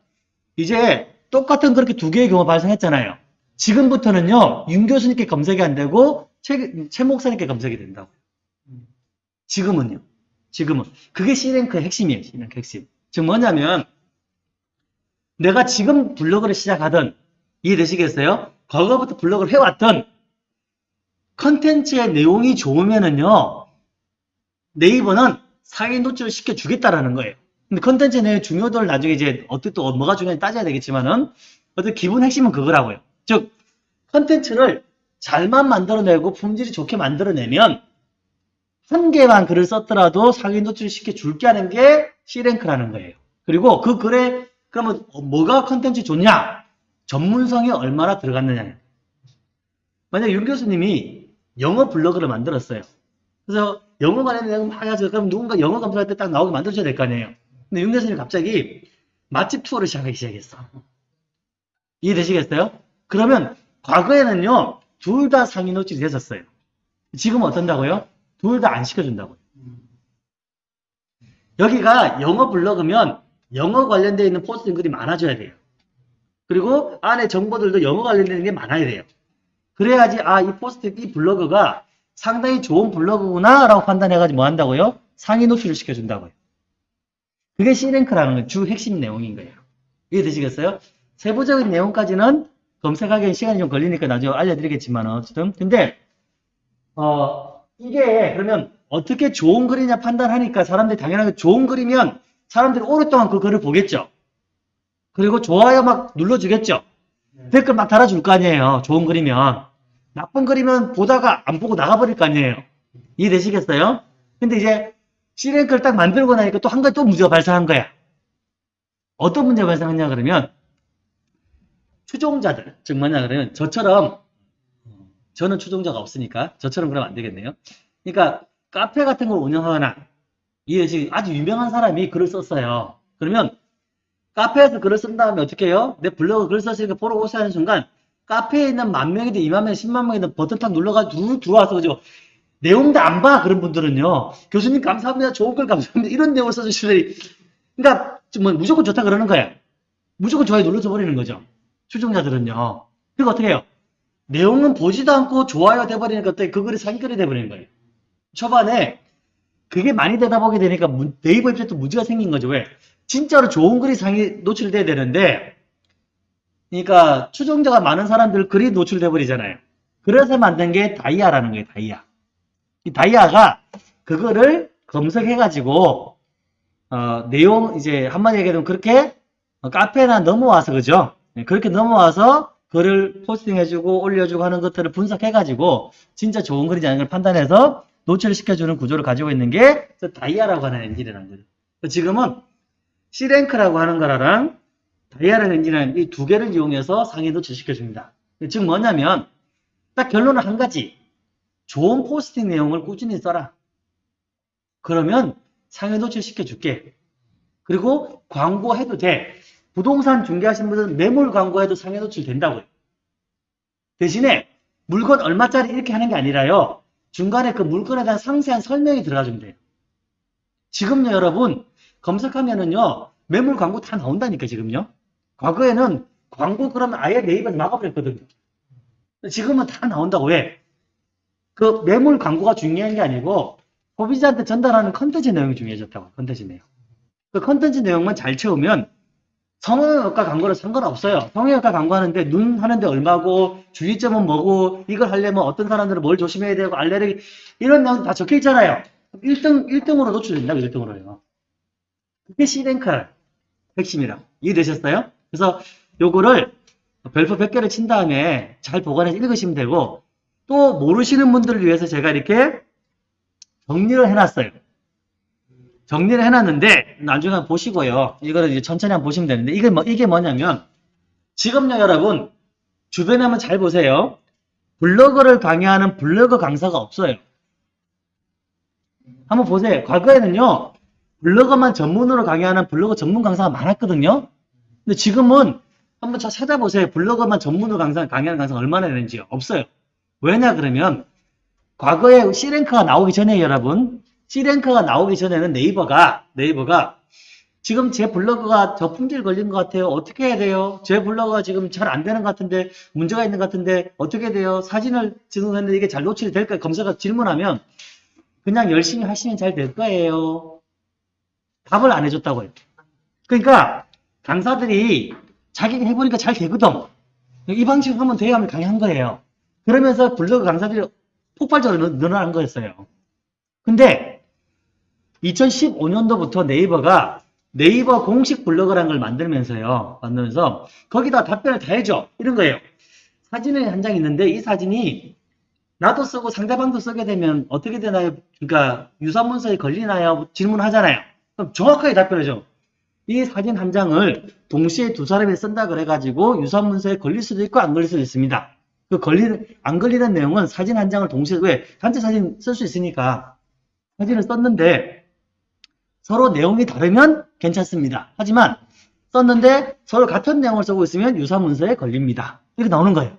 이제 똑같은 그렇게 두 개의 경우가 발생했잖아요. 지금부터는요, 윤 교수님께 검색이 안 되고, 최, 최 목사님께 검색이 된다고. 지금은요. 지금은. 그게 C랭크의 핵심이에요. C랭크 핵심. 즉 뭐냐면, 내가 지금 블로그를 시작하든, 이해되시겠어요? 과거부터 블로그를 해왔던 컨텐츠의 내용이 좋으면은요, 네이버는 상위 노출을 시켜주겠다라는 거예요. 근데 컨텐츠 내용의 중요도를 나중에 이제 어떻게 또 뭐가 중요한지 따져야 되겠지만은, 어떤 기본 핵심은 그거라고요. 즉, 컨텐츠를 잘만 만들어내고 품질이 좋게 만들어내면 한 개만 글을 썼더라도 상위 노출 시켜 줄게 하는 게 C랭크라는 거예요. 그리고 그 글에 그러면 뭐가 컨텐츠 좋냐? 전문성이 얼마나 들어갔느냐. 만약 윤 교수님이 영어 블로그를 만들었어요. 그래서 영어 관련 내용 막 해가지고 그럼 누군가 영어 검색할 때 딱 나오게 만들어줘야 될 거 아니에요. 근데 윤 교수님이 갑자기 맛집 투어를 시작하기 시작했어. 이해되시겠어요? 그러면 과거에는요, 둘 다 상위 노출이 됐었어요. 지금은 어떤다고요? 둘 다 안 시켜준다고요. 여기가 영어 블로그면 영어 관련되어 있는 포스팅 글이 많아져야 돼요. 그리고 안에 정보들도 영어 관련되는 게 많아야 돼요. 그래야지, 아, 이 포스트, 이 블로그가 상당히 좋은 블로그구나 라고 판단해가지고 뭐 한다고요? 상위 노출을 시켜준다고요. 그게 C랭크라는 건 주 핵심 내용인 거예요. 이해되시겠어요? 세부적인 내용까지는 검색하기엔 시간이 좀 걸리니까 나중에 알려드리겠지만 어쨌든 근데 어 이게 그러면 어떻게 좋은 글이냐 판단하니까 사람들이 당연하게 좋은 글이면 사람들이 오랫동안 그 글을 보겠죠. 그리고 좋아요 막 눌러주겠죠. 댓글 막 달아줄 거 아니에요. 좋은 글이면. 나쁜 글이면 보다가 안 보고 나가버릴 거 아니에요. 이해되시겠어요? 근데 이제 C랭크를 딱 만들고 나니까 또 한 가지 또 문제가 발생한 거야. 어떤 문제가 발생했냐 그러면 추종자들, 즉 뭐냐 그러면 저처럼 저는 추종자가 없으니까 저처럼 그러면 안 되겠네요. 그러니까 카페 같은 걸 운영하거나 이 아주 유명한 사람이 글을 썼어요. 그러면 카페에서 글을 쓴 다음에 어떻게 해요? 내 블로그 글 썼으니까 보러 오세요 하는 순간 카페에 있는 만 명이든 이만 명, 십만 명이든 버튼 탁 눌러가지고 누 들어와서 그죠? 내용도 안 봐. 그런 분들은요. 교수님 감사합니다. 좋은 글 감사합니다. 이런 내용을 써주시더니 그러니까 좀뭐 무조건 좋다 그러는 거야. 무조건 좋아요 눌러줘 버리는 거죠. 추종자들은요. 그리고 어떻게 해요? 내용은 보지도 않고 좋아요 돼버리니까 어떻게 그 글이 사기글이 돼버리는 거예요. 초반에 그게 많이 되다 보게 되니까 문- 네이버 입장도 문제가 생긴 거죠. 왜? 진짜로 좋은 글이 상위 노출돼야 되는데 그러니까 추종자가 많은 사람들 글이 노출돼 버리잖아요. 그래서 만든 게 다이아라는 거예요. 다이아. 이 다이아가 그거를 검색해가지고 어, 내용 이제 한마디 얘기하면 그렇게 어, 카페나 넘어와서 그죠? 네, 그렇게 넘어와서 글을 포스팅해주고 올려주고 하는 것들을 분석해가지고 진짜 좋은 글이지 않은 걸 판단해서 노출시켜주는 구조를 가지고 있는 게 다이아라고 하는 엔진이라는 거죠. 지금은 C랭크라고 하는 거랑 다이아라는 엔진이라는 이 두 개를 이용해서 상위 노출시켜줍니다. 즉 뭐냐면 딱 결론은 한 가지. 좋은 포스팅 내용을 꾸준히 써라. 그러면 상위 노출시켜 줄게. 그리고 광고해도 돼. 부동산 중개하시는 분들은 매물 광고해도 상위 노출 된다고요. 대신에 물건 얼마짜리 이렇게 하는 게 아니라요. 중간에 그 물건에 대한 상세한 설명이 들어가주면 돼요. 지금요, 여러분, 검색하면은요, 매물 광고 다 나온다니까, 지금요. 과거에는 광고 그러면 아예 네이버에서 막아버렸거든요. 지금은 다 나온다고 왜? 그 매물 광고가 중요한 게 아니고 소비자한테 전달하는 컨텐츠 내용이 중요해졌다고 컨텐츠 내용. 그 컨텐츠 내용만 잘 채우면 성형외과 광고는 상관없어요. 성형외과 광고하는데 눈 하는데 얼마고 주의점은 뭐고 이걸 하려면 어떤 사람들은 뭘 조심해야 되고 알레르기 이런 내용 다 적혀 있잖아요. 1등 1등으로 노출된다고 1등으로요. 그게 C랭크 핵심이라 이해되셨어요? 그래서 요거를 별표 100개를 친 다음에 잘 보관해서 읽으시면 되고 또 모르시는 분들을 위해서 제가 이렇게 정리를 해놨어요. 정리를 해놨는데 나중에 한번 보시고요. 이거를 이제 천천히 한번 보시면 되는데 이게 뭐 이게 뭐냐면 지금요 여러분 주변에 한번 잘 보세요. 블로그를 강의하는 블로그 강사가 없어요. 한번 보세요. 과거에는요 블로그만 전문으로 강의하는 블로그 전문 강사가 많았거든요. 근데 지금은 한번 잘 찾아보세요. 블로그만 전문으로 강의하는 강사가 얼마나 되는지요. 없어요. 왜냐 그러면 과거에 C랭크가 나오기 전에 여러분 C랭크가 나오기 전에는 네이버가 네이버가 지금 제 블로그가 저 품질 걸린 것 같아요. 어떻게 해야 돼요? 제 블로그가 지금 잘 안 되는 것 같은데 문제가 있는 것 같은데 어떻게 돼요? 사진을 찍었는데 이게 잘 노출이 될까요? 검사가 질문하면 그냥 열심히 하시면 잘 될 거예요. 답을 안 해줬다고요. 그러니까 강사들이 자기가 해보니까 잘 되거든. 이 방식으로 하면 돼야 하면 강의한 거예요. 그러면서 블로그 강사들이 폭발적으로 늘- 늘어난 거였어요. 근데 2015년도부터 네이버가 네이버 공식 블로그라는 걸 만들면서요. 만들면서 거기다 답변을 다 해줘. 이런 거예요. 사진이 한 장 있는데 이 사진이 나도 쓰고 상대방도 쓰게 되면 어떻게 되나요? 그러니까 유사문서에 걸리나요? 질문하잖아요. 그럼 정확하게 답변해줘. 이 사진 한 장을 동시에 두 사람이 쓴다 그래가지고 유사 문서에 걸릴 수도 있고 안 걸릴 수도 있습니다. 그 걸리는 안 걸리는 내용은 사진 한 장을 동시에 왜 단체 사진 쓸 수 있으니까 사진을 썼는데 서로 내용이 다르면 괜찮습니다. 하지만 썼는데 서로 같은 내용을 쓰고 있으면 유사 문서에 걸립니다. 이렇게 나오는 거예요.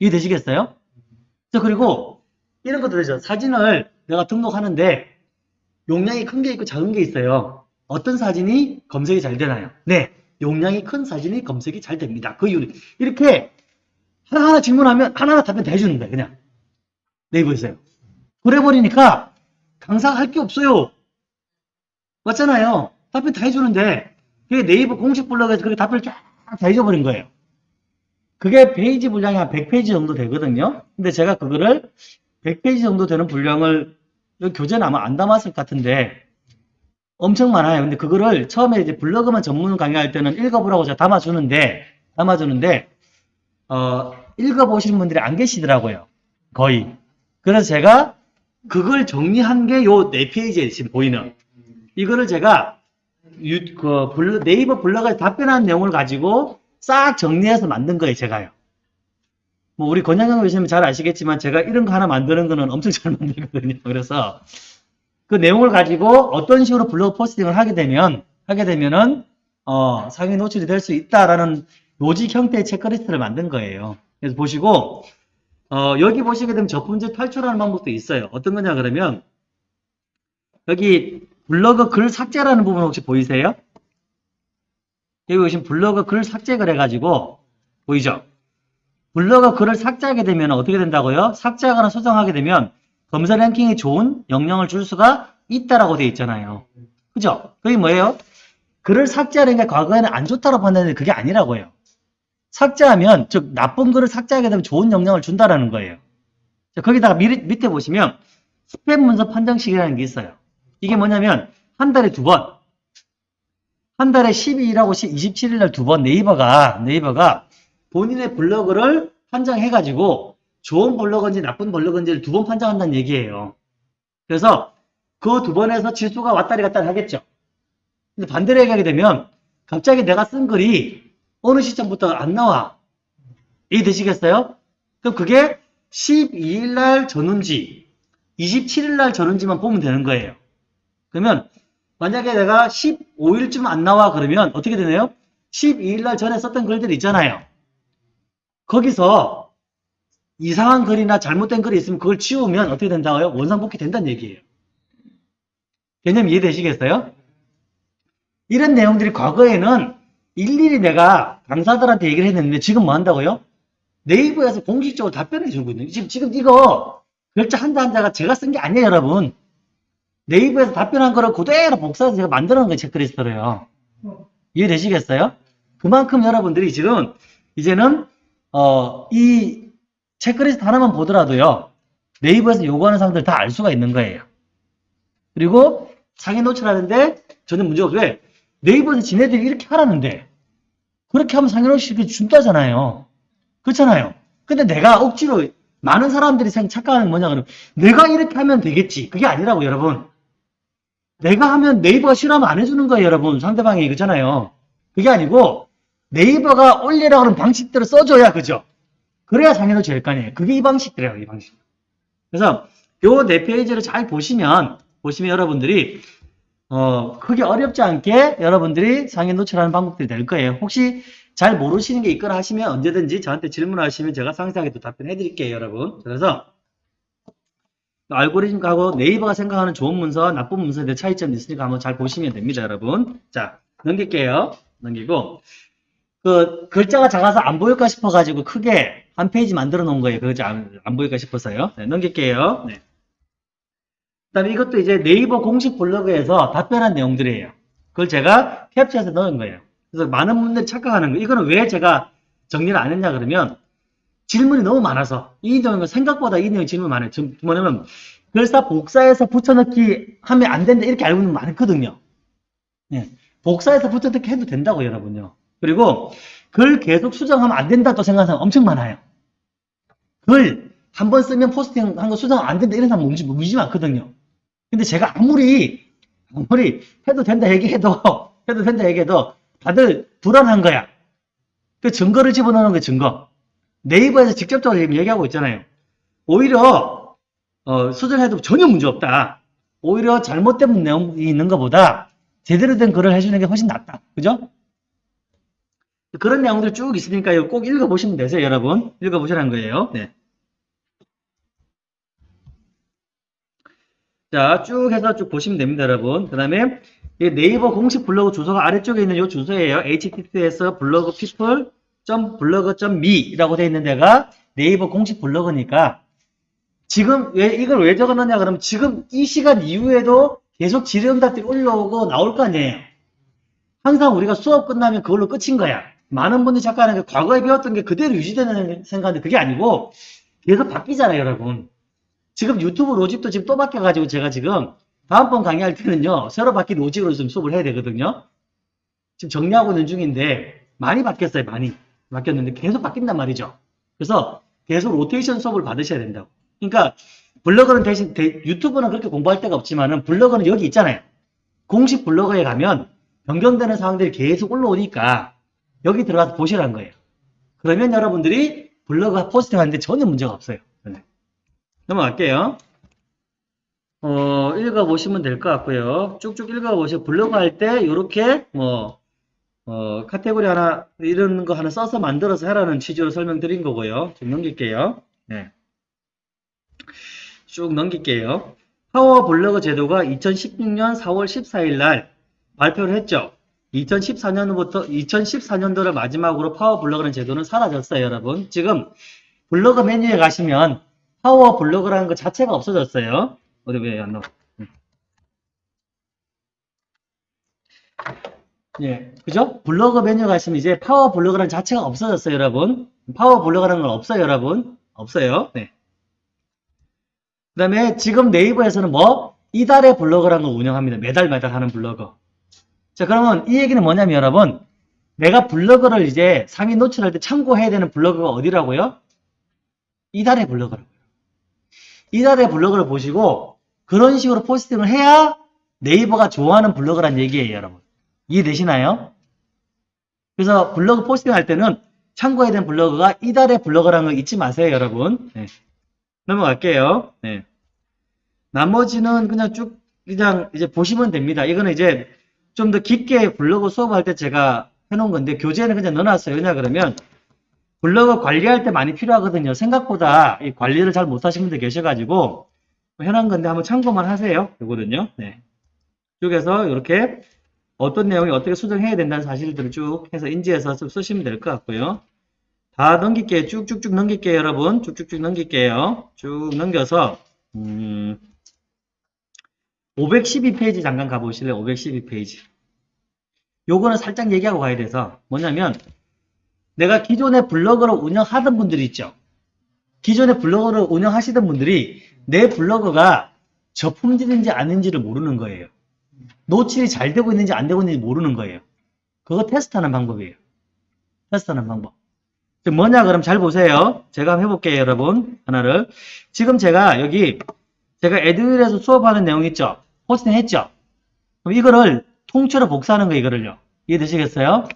이해되시겠어요? 자, 그리고 이런 것도 되죠. 사진을 내가 등록하는데 용량이 큰 게 있고 작은 게 있어요. 어떤 사진이 검색이 잘 되나요? 네. 용량이 큰 사진이 검색이 잘 됩니다. 그 이유는 이렇게 하나하나 질문하면 하나하나 답변 다 해주는 거예요. 그냥 네이버에서요. 그래버리니까 강사가 할게 없어요. 맞잖아요. 답변 다 해주는데 그게 네이버 공식 블로그에서 그렇게 답변을 쫙 다 해줘버린 거예요. 그게 페이지 분량이 한 100페이지 정도 되거든요. 근데 제가 그거를 100페이지 정도 되는 분량을 여기 교재는 아마 안 담았을 것 같은데 엄청 많아요. 근데 그거를 처음에 이제 블로그만 전문 강의할 때는 읽어보라고 제가 담아주는데 담아주는데 어, 읽어보시는 분들이 안 계시더라고요. 거의. 그래서 제가 그걸 정리한 게 요 네 페이지에 지금 보이는 이거를 제가 유, 그 블로- 네이버 블로그에 답변한 내용을 가지고 싹 정리해서 만든 거예요, 제가요. 뭐 우리 권양경 교수님 잘 아시겠지만 제가 이런 거 하나 만드는 거는 엄청 잘 만들거든요. 그래서 그 내용을 가지고 어떤 식으로 블로그 포스팅을 하게 되면 하게 되면은 어, 상위 노출이 될 수 있다라는 로직 형태의 체크리스트를 만든 거예요. 그래서 보시고 어, 여기 보시게 되면 저품질 탈출하는 방법도 있어요. 어떤 거냐 그러면 여기 블로그 글 삭제라는 부분 혹시 보이세요? 여기 보시면 블로그 글 삭제를 해가지고 보이죠? 블로그 글을 삭제하게 되면 어떻게 된다고요? 삭제하거나 수정하게 되면 검사 랭킹이 좋은 영향을 줄 수가 있다라고 되어 있잖아요. 그죠? 그게 뭐예요? 글을 삭제하는 게 과거에는 안 좋다고 판단했는데 그게 아니라고요. 삭제하면, 즉, 나쁜 글을 삭제하게 되면 좋은 영향을 준다라는 거예요. 자, 거기다가 미, 밑에 보시면 스팸 문서 판정식이라는 게 있어요. 이게 뭐냐면, 한 달에 두 번, 한 달에 12일하고 27일 날 두 번 네이버가, 네이버가 본인의 블로그를 판정해가지고 좋은 블로그인지 나쁜 블로그인지를 두 번 판정한다는 얘기예요. 그래서 그 두 번에서 지수가 왔다리 갔다리 하겠죠. 근데 반대로 얘기하게 되면 갑자기 내가 쓴 글이 어느 시점부터 안 나와. 이해되시겠어요? 그럼 그게 12일 날 전운지, 27일 날 전운지만 보면 되는 거예요. 그러면 만약에 내가 15일쯤 안 나와 그러면 어떻게 되나요? 12일 날 전에 썼던 글들 있잖아요. 거기서 이상한 글이나 잘못된 글이 있으면 그걸 치우면 어떻게 된다고요? 원상복귀 된다는 얘기예요. 개념 이해되시겠어요? 이런 내용들이 과거에는 일일이 내가 강사들한테 얘기를 했는데 지금 뭐 한다고요? 네이버에서 공식적으로 답변해 주고 있는 지금 지금 이거 글자 한자 한자가 제가 쓴 게 아니에요, 여러분. 네이버에서 답변한 거를 그대로 복사해서 제가 만들어 놓은 게 체크리스트로요. 이해되시겠어요? 그만큼 여러분들이 지금 이제는 어, 이 체크리스트 하나만 보더라도요. 네이버에서 요구하는 사항들 다 알 수가 있는 거예요. 그리고 상위 노출하는데 전혀 문제가 없어요. 왜? 네이버에서 지네들이 이렇게 하라는데 그렇게 하면 상위 노출이 준다잖아요. 그렇잖아요. 근데 내가 억지로 많은 사람들이 생- 착각하는 게 뭐냐 그러면 내가 이렇게 하면 되겠지. 그게 아니라고 여러분. 내가 하면 네이버가 싫어하면 안 해주는 거예요 여러분. 상대방이 그잖아요. 그게 아니고 네이버가 올리라 그런 방식대로 써줘야 그죠? 그래야 상위로 제일 거 아니에요. 그게 이 방식이래요, 이 방식. 그래서 요 네 페이지를 잘 보시면 보시면 여러분들이 어 크게 어렵지 않게 여러분들이 상위 노출하는 방법들이 될 거예요. 혹시 잘 모르시는 게 있거나 하시면 언제든지 저한테 질문하시면 제가 상세하게 또 답변해 드릴게요, 여러분. 그래서 알고리즘하고 네이버가 생각하는 좋은 문서와 나쁜 문서에 대해 차이점이 있으니까 한번 잘 보시면 됩니다, 여러분. 자, 넘길게요. 넘기고 그 글자가 작아서 안 보일까 싶어가지고 크게 한 페이지 만들어 놓은 거예요. 그거 안, 안 보일까 싶어서요. 네, 넘길게요. 네. 그 다음에 이것도 이제 네이버 공식 블로그에서 답변한 내용들이에요. 그걸 제가 캡처해서 넣은 거예요. 그래서 많은 분들이 착각하는 거예요. 이거는 왜 제가 정리를 안 했냐 그러면 질문이 너무 많아서 이 내용은 생각보다 이 내용 질문 많아요. 지금 뭐냐면 글사 복사해서 붙여넣기 하면 안 된다 이렇게 알고 있는 분 많거든요. 예. 복사해서 붙여넣기 해도 된다고 여러분요. 그리고 글 계속 수정하면 안 된다 또 생각하는 사람 엄청 많아요. 글 한 번 쓰면 포스팅 한 거 수정 안 된다 이런 사람 무지, 무지 많거든요. 근데 제가 아무리 아무리 해도 된다 얘기해도 해도 된다 얘기해도 다들 불안한 거야. 그 증거를 집어넣는 게 증거. 네이버에서 직접적으로 지금 얘기하고 있잖아요. 오히려 어, 수정해도 전혀 문제 없다. 오히려 잘못된 내용이 있는 것보다 제대로 된 글을 해주는 게 훨씬 낫다. 그죠? 그런 내용들이 쭉 있으니까 꼭 읽어보시면 되세요, 여러분. 읽어보시라는 거예요. 네. 자, 쭉 해서 쭉 보시면 됩니다, 여러분. 그 다음에 네이버 공식 블로그 주소가 아래쪽에 있는 이 주소예요. https 블로그 people.blog.me라고 되어 있는 데가 네이버 공식 블로그니까 지금 왜 이걸 왜 적어놨냐 그러면 지금 이 시간 이후에도 계속 질의응답들이 올라오고 나올 거 아니에요. 항상 우리가 수업 끝나면 그걸로 끝인 거야. 많은 분들이 자꾸 하는 게 과거에 배웠던 게 그대로 유지되는 생각인데 그게 아니고 계속 바뀌잖아요, 여러분. 지금 유튜브 로직도 지금 또 바뀌어가지고 제가 지금 다음번 강의할 때는요, 새로 바뀐 로직으로 좀 수업을 해야 되거든요. 지금 정리하고 있는 중인데 많이 바뀌었어요, 많이. 바뀌었는데 계속 바뀐단 말이죠. 그래서 계속 로테이션 수업을 받으셔야 된다고. 그러니까 블로그는 대신 대- 유튜브는 그렇게 공부할 데가 없지만은 블로그는 여기 있잖아요. 공식 블로그에 가면 변경되는 사항들이 계속 올라오니까 여기 들어가서 보시라는 거예요. 그러면 여러분들이 블로그 포스팅 하는데 전혀 문제가 없어요. 네. 넘어갈게요. 어, 읽어보시면 될 것 같고요. 쭉쭉 읽어보시고 블로그 할 때 이렇게 뭐 어, 카테고리 하나 이런 거 하나 써서 만들어서 하라는 취지로 설명드린 거고요. 좀 넘길게요. 네. 쭉 넘길게요. 파워 블로그 제도가 2016년 4월 14일 날 발표를 했죠. 2014년부터 2014년도를 마지막으로 파워 블로그라는 제도는 사라졌어요, 여러분. 지금 블로그 메뉴에 가시면 파워 블로그라는 것 자체가 없어졌어요. 어디 왜 안 나와? 음. 예, 그죠? 블로그 메뉴 가시면 이제 파워 블로그라는 자체가 없어졌어요, 여러분. 파워 블로그라는 건 없어요, 여러분. 없어요. 네. 그 다음에 지금 네이버에서는 뭐? 이달의 블로그라는 걸 운영합니다. 매달 매달 하는 블로그. 자, 그러면 이 얘기는 뭐냐면 여러분, 내가 블로그를 이제 상위 노출할 때 참고해야 되는 블로그가 어디라고요? 이달의 블로그라고요. 이달의 블로그를 보시고 그런 식으로 포스팅을 해야 네이버가 좋아하는 블로그란 얘기예요, 여러분. 이해되시나요? 그래서 블로그 포스팅 할 때는 참고해야 되는 블로그가 이달의 블로그라는 거 잊지 마세요, 여러분. 네. 넘어갈게요. 네. 나머지는 그냥 쭉 그냥 이제 보시면 됩니다. 이거는 이제 좀 더 깊게 블로그 수업할 때 제가 해놓은 건데 교재는 그냥 넣어놨어요. 왜냐 그러면 블로그 관리할 때 많이 필요하거든요. 생각보다 이 관리를 잘 못하시는 분들 계셔가지고 해놓은 건데 한번 참고만 하세요. 이거든요. 네. 쭉해서 이렇게 어떤 내용이 어떻게 수정해야 된다는 사실들을 쭉 해서 인지해서 좀 쓰시면 될 것 같고요. 다 넘길게요. 쭉쭉쭉 넘길게요, 여러분. 쭉쭉쭉 넘길게요. 쭉 넘겨서 음, 512페이지 잠깐 가보실래요? 512페이지. 요거는 살짝 얘기하고 가야 돼서 뭐냐면 내가 기존에 블로그를 운영하던 분들이 있죠. 기존에 블로그를 운영하시던 분들이 내 블로그가 저품질인지 아닌지를 모르는 거예요. 노출이 잘 되고 있는지 안 되고 있는지 모르는 거예요. 그거 테스트하는 방법이에요. 테스트하는 방법. 뭐냐 그럼 잘 보세요. 제가 한번 해볼게요 여러분. 하나를. 지금 제가 여기 제가 에듀윌에서 수업하는 내용 있죠? 포스팅 했죠? 그럼 이거를 통째로 복사하는 거예요, 이거를요. 이해되시겠어요?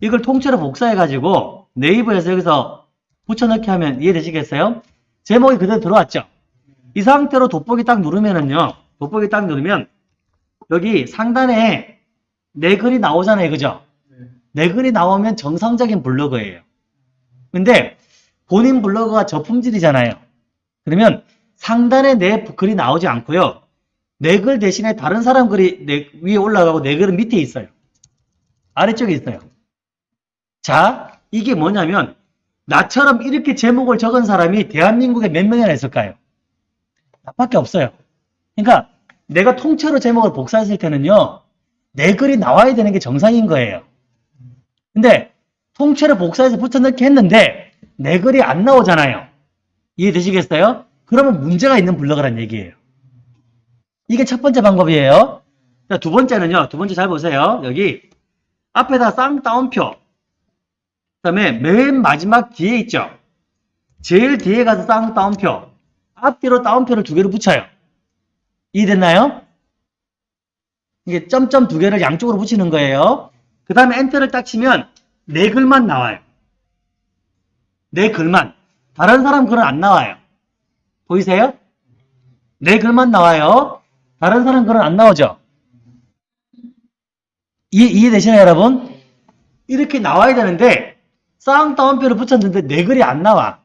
이걸 통째로 복사해가지고 네이버에서 여기서 붙여넣기 하면 이해되시겠어요? 제목이 그대로 들어왔죠? 이 상태로 돋보기 딱 누르면은요, 돋보기 딱 누르면 여기 상단에 내 글이 나오잖아요, 그죠?
네.
내 글이 나오면 정상적인 블로그예요. 근데 본인 블로그가 저품질이잖아요. 그러면 상단에 내 글이 나오지 않고요. 내 글 대신에 다른 사람 글이 내 위에 올라가고 내 글은 밑에 있어요. 아래쪽에 있어요. 자, 이게 뭐냐면 나처럼 이렇게 제목을 적은 사람이 대한민국에 몇 명이나 있을까요? 나밖에 없어요. 그러니까 내가 통째로 제목을 복사했을 때는요. 내 글이 나와야 되는 게 정상인 거예요. 근데 통째로 복사해서 붙여넣기 했는데 내 글이 안 나오잖아요. 이해되시겠어요? 그러면 문제가 있는 블로그란 얘기예요. 이게 첫 번째 방법이에요. 자, 두 번째는요. 두 번째 잘 보세요. 여기 앞에다 쌍따옴표 그 다음에 맨 마지막 뒤에 있죠. 제일 뒤에 가서 쌍따옴표 앞뒤로 따옴표를 두 개를 붙여요. 이해됐나요? 이게 점점 두 개를 양쪽으로 붙이는 거예요. 그 다음에 엔터를 딱 치면 내 글만 나와요. 내 글만. 다른 사람 글은 안 나와요. 보이세요? 내 글만 나와요. 다른 사람 글은 안 나오죠? 이해, 이해되시나요, 여러분? 이렇게 나와야 되는데, 쌍따옴표를 붙였는데 내 글이 안 나와.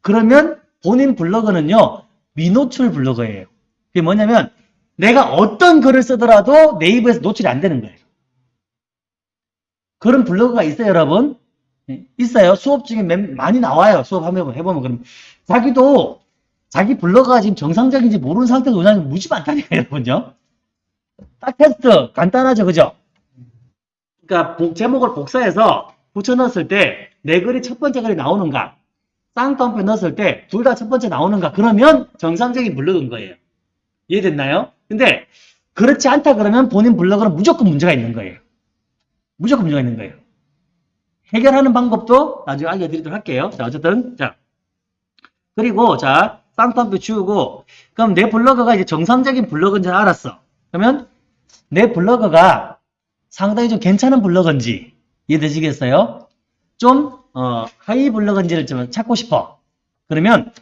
그러면 본인 블로그는요, 미노출 블로그예요. 그게 뭐냐면, 내가 어떤 글을 쓰더라도 네이버에서 노출이 안 되는 거예요. 그런 블로그가 있어요, 여러분. 예, 있어요. 수업 중에 몇- 많이 나와요. 수업 한번 해보면. 그럼 자기도 자기 블로그가 지금 정상적인지 모르는 상태에서 오냐면 무지 많다니까요, 여러분요. 딱 테스트 간단하죠, 그죠? 그러니까 복- 제목을 복사해서 붙여 넣었을 때 내 글이 첫 번째 글이 나오는가, 쌍따옴표 넣었을 때 둘 다 첫 번째 나오는가, 그러면 정상적인 블로그인 거예요. 이해됐나요? 근데 그렇지 않다 그러면 본인 블로그는 무조건 문제가 있는 거예요. 무조건 문제가 있는 거예요. 해결하는 방법도 나중에 알려드리도록 할게요. 자, 어쨌든, 자. 그리고, 자, 쌍따옴표 지우고, 그럼 내 블로그가 이제 정상적인 블로그인 줄 알았어. 그러면 내 블로그가 상당히 좀 괜찮은 블로그인지 이해되시겠어요? 좀, 어, 하이 블로그인지를 좀 찾고 싶어. 그러면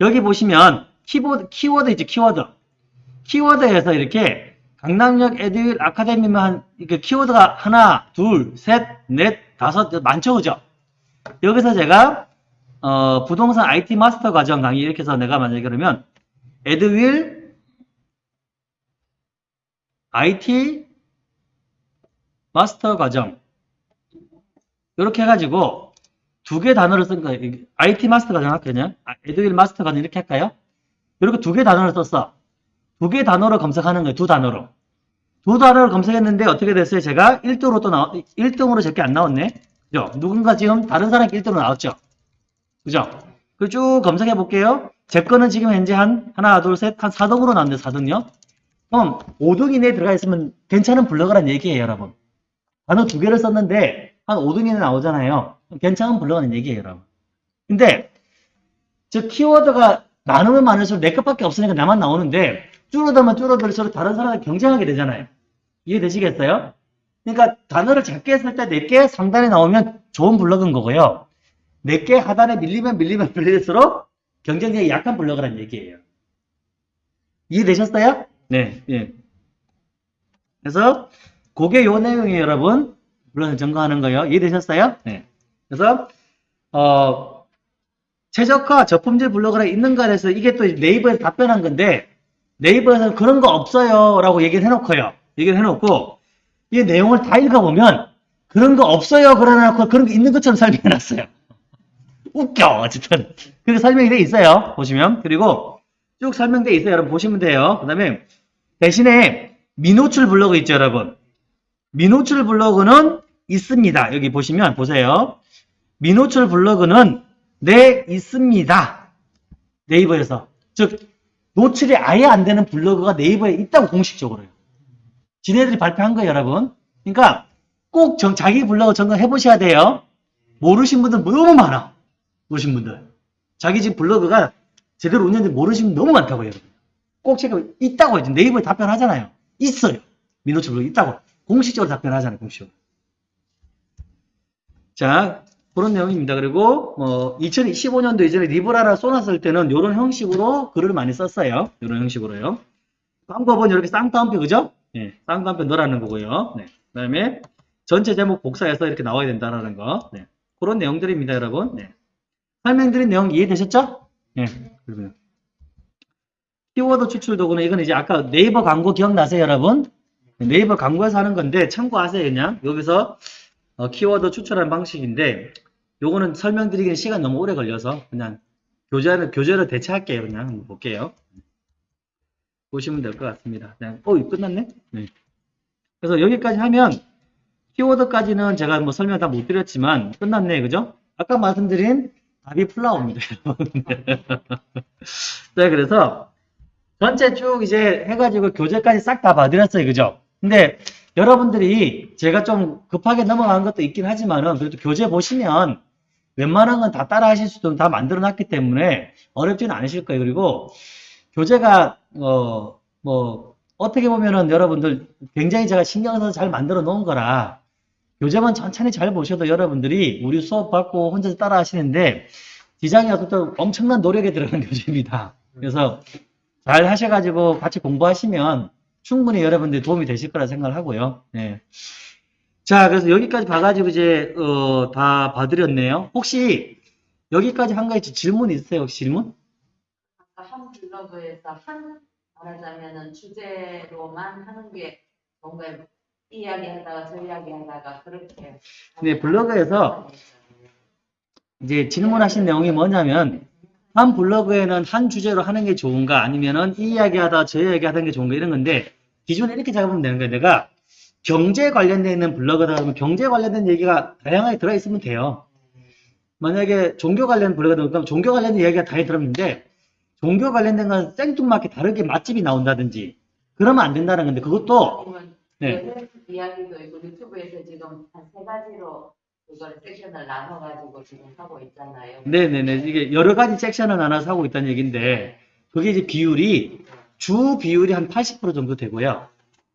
여기 보시면 키보드, 키워드 있죠, 키워드. 키워드에서 이렇게 강남역 에듀윌 아카데미만 한, 이렇게 키워드가 하나, 둘, 셋, 넷, 다섯, 많죠, 그죠? 여기서 제가, 어, 부동산 IT 마스터 과정 강의 이렇게 해서 내가 만약에 그러면, 에듀윌 IT 마스터 과정. 이렇게 해가지고, 두 개 단어를 쓴 거예요. IT 마스터 과정 할까요? 그냥? 아, 에듀윌 마스터 과정 이렇게 할까요? 이렇게 두 개 단어를 썼어. 두 개 단어로 검색하는 거예요. 두 단어로. 두 단어를 검색했는데 어떻게 됐어요? 제가 1등으로 또 나왔, 1등으로 제게 안 나왔네. 그죠? 누군가 지금 다른 사람이 1등으로 나왔죠? 그죠? 그 쭉 검색해 볼게요. 제 거는 지금 현재 한, 하나, 둘, 셋, 한 4등으로 나왔는데 4등요? 그럼 5등 이내에 들어가 있으면 괜찮은 블로그란 얘기예요, 여러분. 단어 두 개를 썼는데 한 5등 이내 나오잖아요. 괜찮은 블로그라는 얘기예요, 여러분. 근데 저 키워드가 많으면 많을수록 내 것밖에 없으니까 나만 나오는데 줄어들면 줄어들수록 다른 사람과 경쟁하게 되잖아요. 이해되시겠어요? 그러니까 단어를 작게 했을 때 4개 상단에 나오면 좋은 블로그인 거고요. 4개 하단에 밀리면 밀리면 밀릴수록 경쟁력이 약한 블로그란 얘기예요. 이해되셨어요? 네, 예. 그래서 그게 요 내용이에요, 여러분. 물론 점검하는 거예요. 이해되셨어요? 네. 그래서 어 최적화 저품질 블로그가 있는가 해서 이게 또 네이버에서 답변한 건데 네이버에서는 그런 거 없어요 라고 얘기를 해놓고요 얘기를 해놓고 이 내용을 다 읽어보면 그런 거 없어요 그러놓고 그런 게 있는 것처럼 설명해놨어요 웃겨 어쨌든 그렇게 설명이 돼 있어요 보시면 그리고 쭉 설명돼 있어요 여러분 보시면 돼요 그 다음에 대신에 미노출 블로그 있죠 여러분 미노출 블로그는 있습니다 여기 보시면 보세요 미노출 블로그는 네, 있습니다. 네이버에서. 즉, 노출이 아예 안 되는 블로그가 네이버에 있다고 공식적으로요. 지네들이 발표한 거예요, 여러분. 그러니까 꼭 정- 자기 블로그 점검해 보셔야 돼요. 모르신 분들 너무 많아. 모르신 분들. 자기 집 블로그가 제대로 운영인지 모르시는 분 너무 많다고요, 여러분. 꼭 체크, 있다고 해요. 네이버에 답변하잖아요. 있어요. 미노출 블로그 있다고. 공식적으로 답변하잖아요, 공식적으로. 자, 그런 내용입니다. 그리고 뭐 2015년도 이전에 리브라라 쏘놨을 때는 이런 형식으로 글을 많이 썼어요. 이런 형식으로요. 방법은 이렇게 쌍따옴표 그죠? 예, 쌍따옴표 넣으라는 거고요. 네. 그 다음에 전체 제목 복사해서 이렇게 나와야 된다라는 거. 네. 그런 내용들입니다, 여러분. 네. 설명드린 내용 이해되셨죠? 예. 그러면 키워드 추출 도구는 이건 이제 아까 네이버 광고 기억나세요, 여러분? 네이버 광고에서 하는 건데 참고하세요, 그냥. 여기서 어, 키워드 추출하는 방식인데 요거는 설명드리기는 시간 너무 오래 걸려서 그냥 교재를 교재로 대체할게요. 그냥 한번 볼게요. 보시면 될 것 같습니다. 그냥 어, 끝났네. 네. 그래서 여기까지 하면 키워드까지는 제가 뭐 설명 다 못 드렸지만 끝났네, 그죠? 아까 말씀드린 답이 여러분. 네, 그래서 전체 쭉 이제 해가지고 교재까지 싹 다 봐드렸어요, 그죠? 근데 여러분들이 제가 좀 급하게 넘어간 것도 있긴 하지만은 그래도 교재 보시면 웬만한 건 다 따라 하실 수 있도록 다 만들어 놨기 때문에 어렵지는 않으실 거예요. 그리고 교재가 어 뭐 어떻게 보면은 여러분들 굉장히 제가 신경 써서 잘 만들어 놓은 거라 교재만 천천히 잘 보셔도 여러분들이 우리 수업 받고 혼자서 따라 하시는데 디자인이 어떤 엄청난 노력이 들어간 교재입니다. 그래서 잘 하셔가지고 같이 공부하시면 충분히 여러분들 도움이 되실 거라 생각을 하고요. 네. 자, 그래서 여기까지 봐가지고 이제, 어, 다 봐드렸네요. 혹시 여기까지 한 가지 질문 있으세요? 질문?
아까 한 블로그에서 한 말하자면은 주제로만 하는 게 뭔가 이야기하다가 저 이야기하다가 그렇게
네, 블로그에서 이제 질문하신 내용이 뭐냐면 한 블로그에는 한 주제로 하는 게 좋은가 아니면은 이 이야기 하다 저 이야기 하는 게 좋은가 이런 건데 기준을 이렇게 잡으면 되는 거예요. 내가 경제 관련되어 있는 블로그다 그러면 경제 관련된 얘기가 다양하게 들어있으면 돼요. 만약에 종교 관련 블로그다 그러면 종교 관련된 이야기가 다 들어있는데 종교 관련된 건 생뚱맞게 다르게 맛집이 나온다든지 그러면 안 된다는 건데 그것도 네.
이야기도 있고 유튜브에서 지금 한 세 가지로 그걸 섹션을 나눠가지고 지금 하고 있잖아요.
네네네 이게 여러 가지 섹션을 나눠서 하고 있다는 얘기인데 그게 이제 비율이 주 비율이 한 80% 정도 되고요.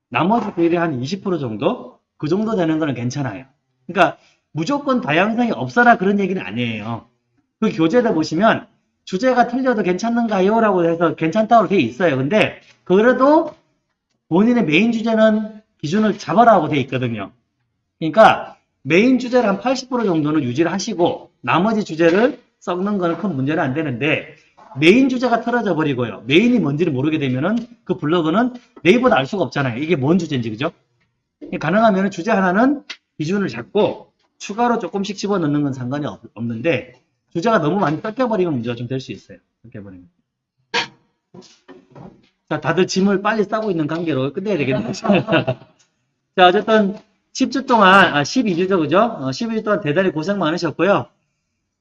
나머지 비율이 한 20% 정도? 그 정도 되는 거는 괜찮아요. 그러니까 무조건 다양성이 없어라 그런 얘기는 아니에요. 그 교재를 보시면 주제가 틀려도 괜찮는가요? 라고 해서 괜찮다고 돼 있어요. 근데 그래도 본인의 메인 주제는 기준을 잡아라고 돼 있거든요. 그러니까 메인 주제를 한 80% 정도는 유지를 하시고 나머지 주제를 섞는 거는 큰 문제는 안 되는데 메인 주제가 틀어져 버리고요. 메인이 뭔지를 모르게 되면은 그 블로그는 네이버도 알 수가 없잖아요. 이게 뭔 주제인지 그죠? 가능하면 주제 하나는 기준을 잡고 추가로 조금씩 집어넣는 건 상관이 없, 는데 주제가 너무 많이 섞여버리면 문제가 좀 될 수 있어요. 섞여버리면. 자, 다들 짐을 빨리 싸고 있는 관계로 끝내야 되겠네요. 자, 어쨌든 10주 동안, 아, 12주죠, 그죠? 어, 12주 동안 대단히 고생 많으셨고요.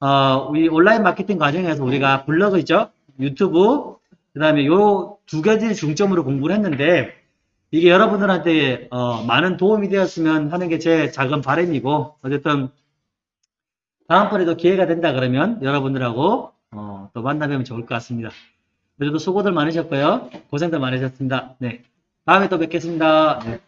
어, 우리 온라인 마케팅 과정에서 우리가 블로그 있죠? 유튜브, 그 다음에 요 두 가지 중점으로 공부를 했는데, 이게 여러분들한테, 어, 많은 도움이 되었으면 하는 게 제 작은 바람이고, 어쨌든, 다음번에도 기회가 된다 그러면 여러분들하고, 어, 또 만나뵈면 좋을 것 같습니다. 그래도 수고들 많으셨고요. 고생들 많으셨습니다. 네. 다음에 또 뵙겠습니다. 네.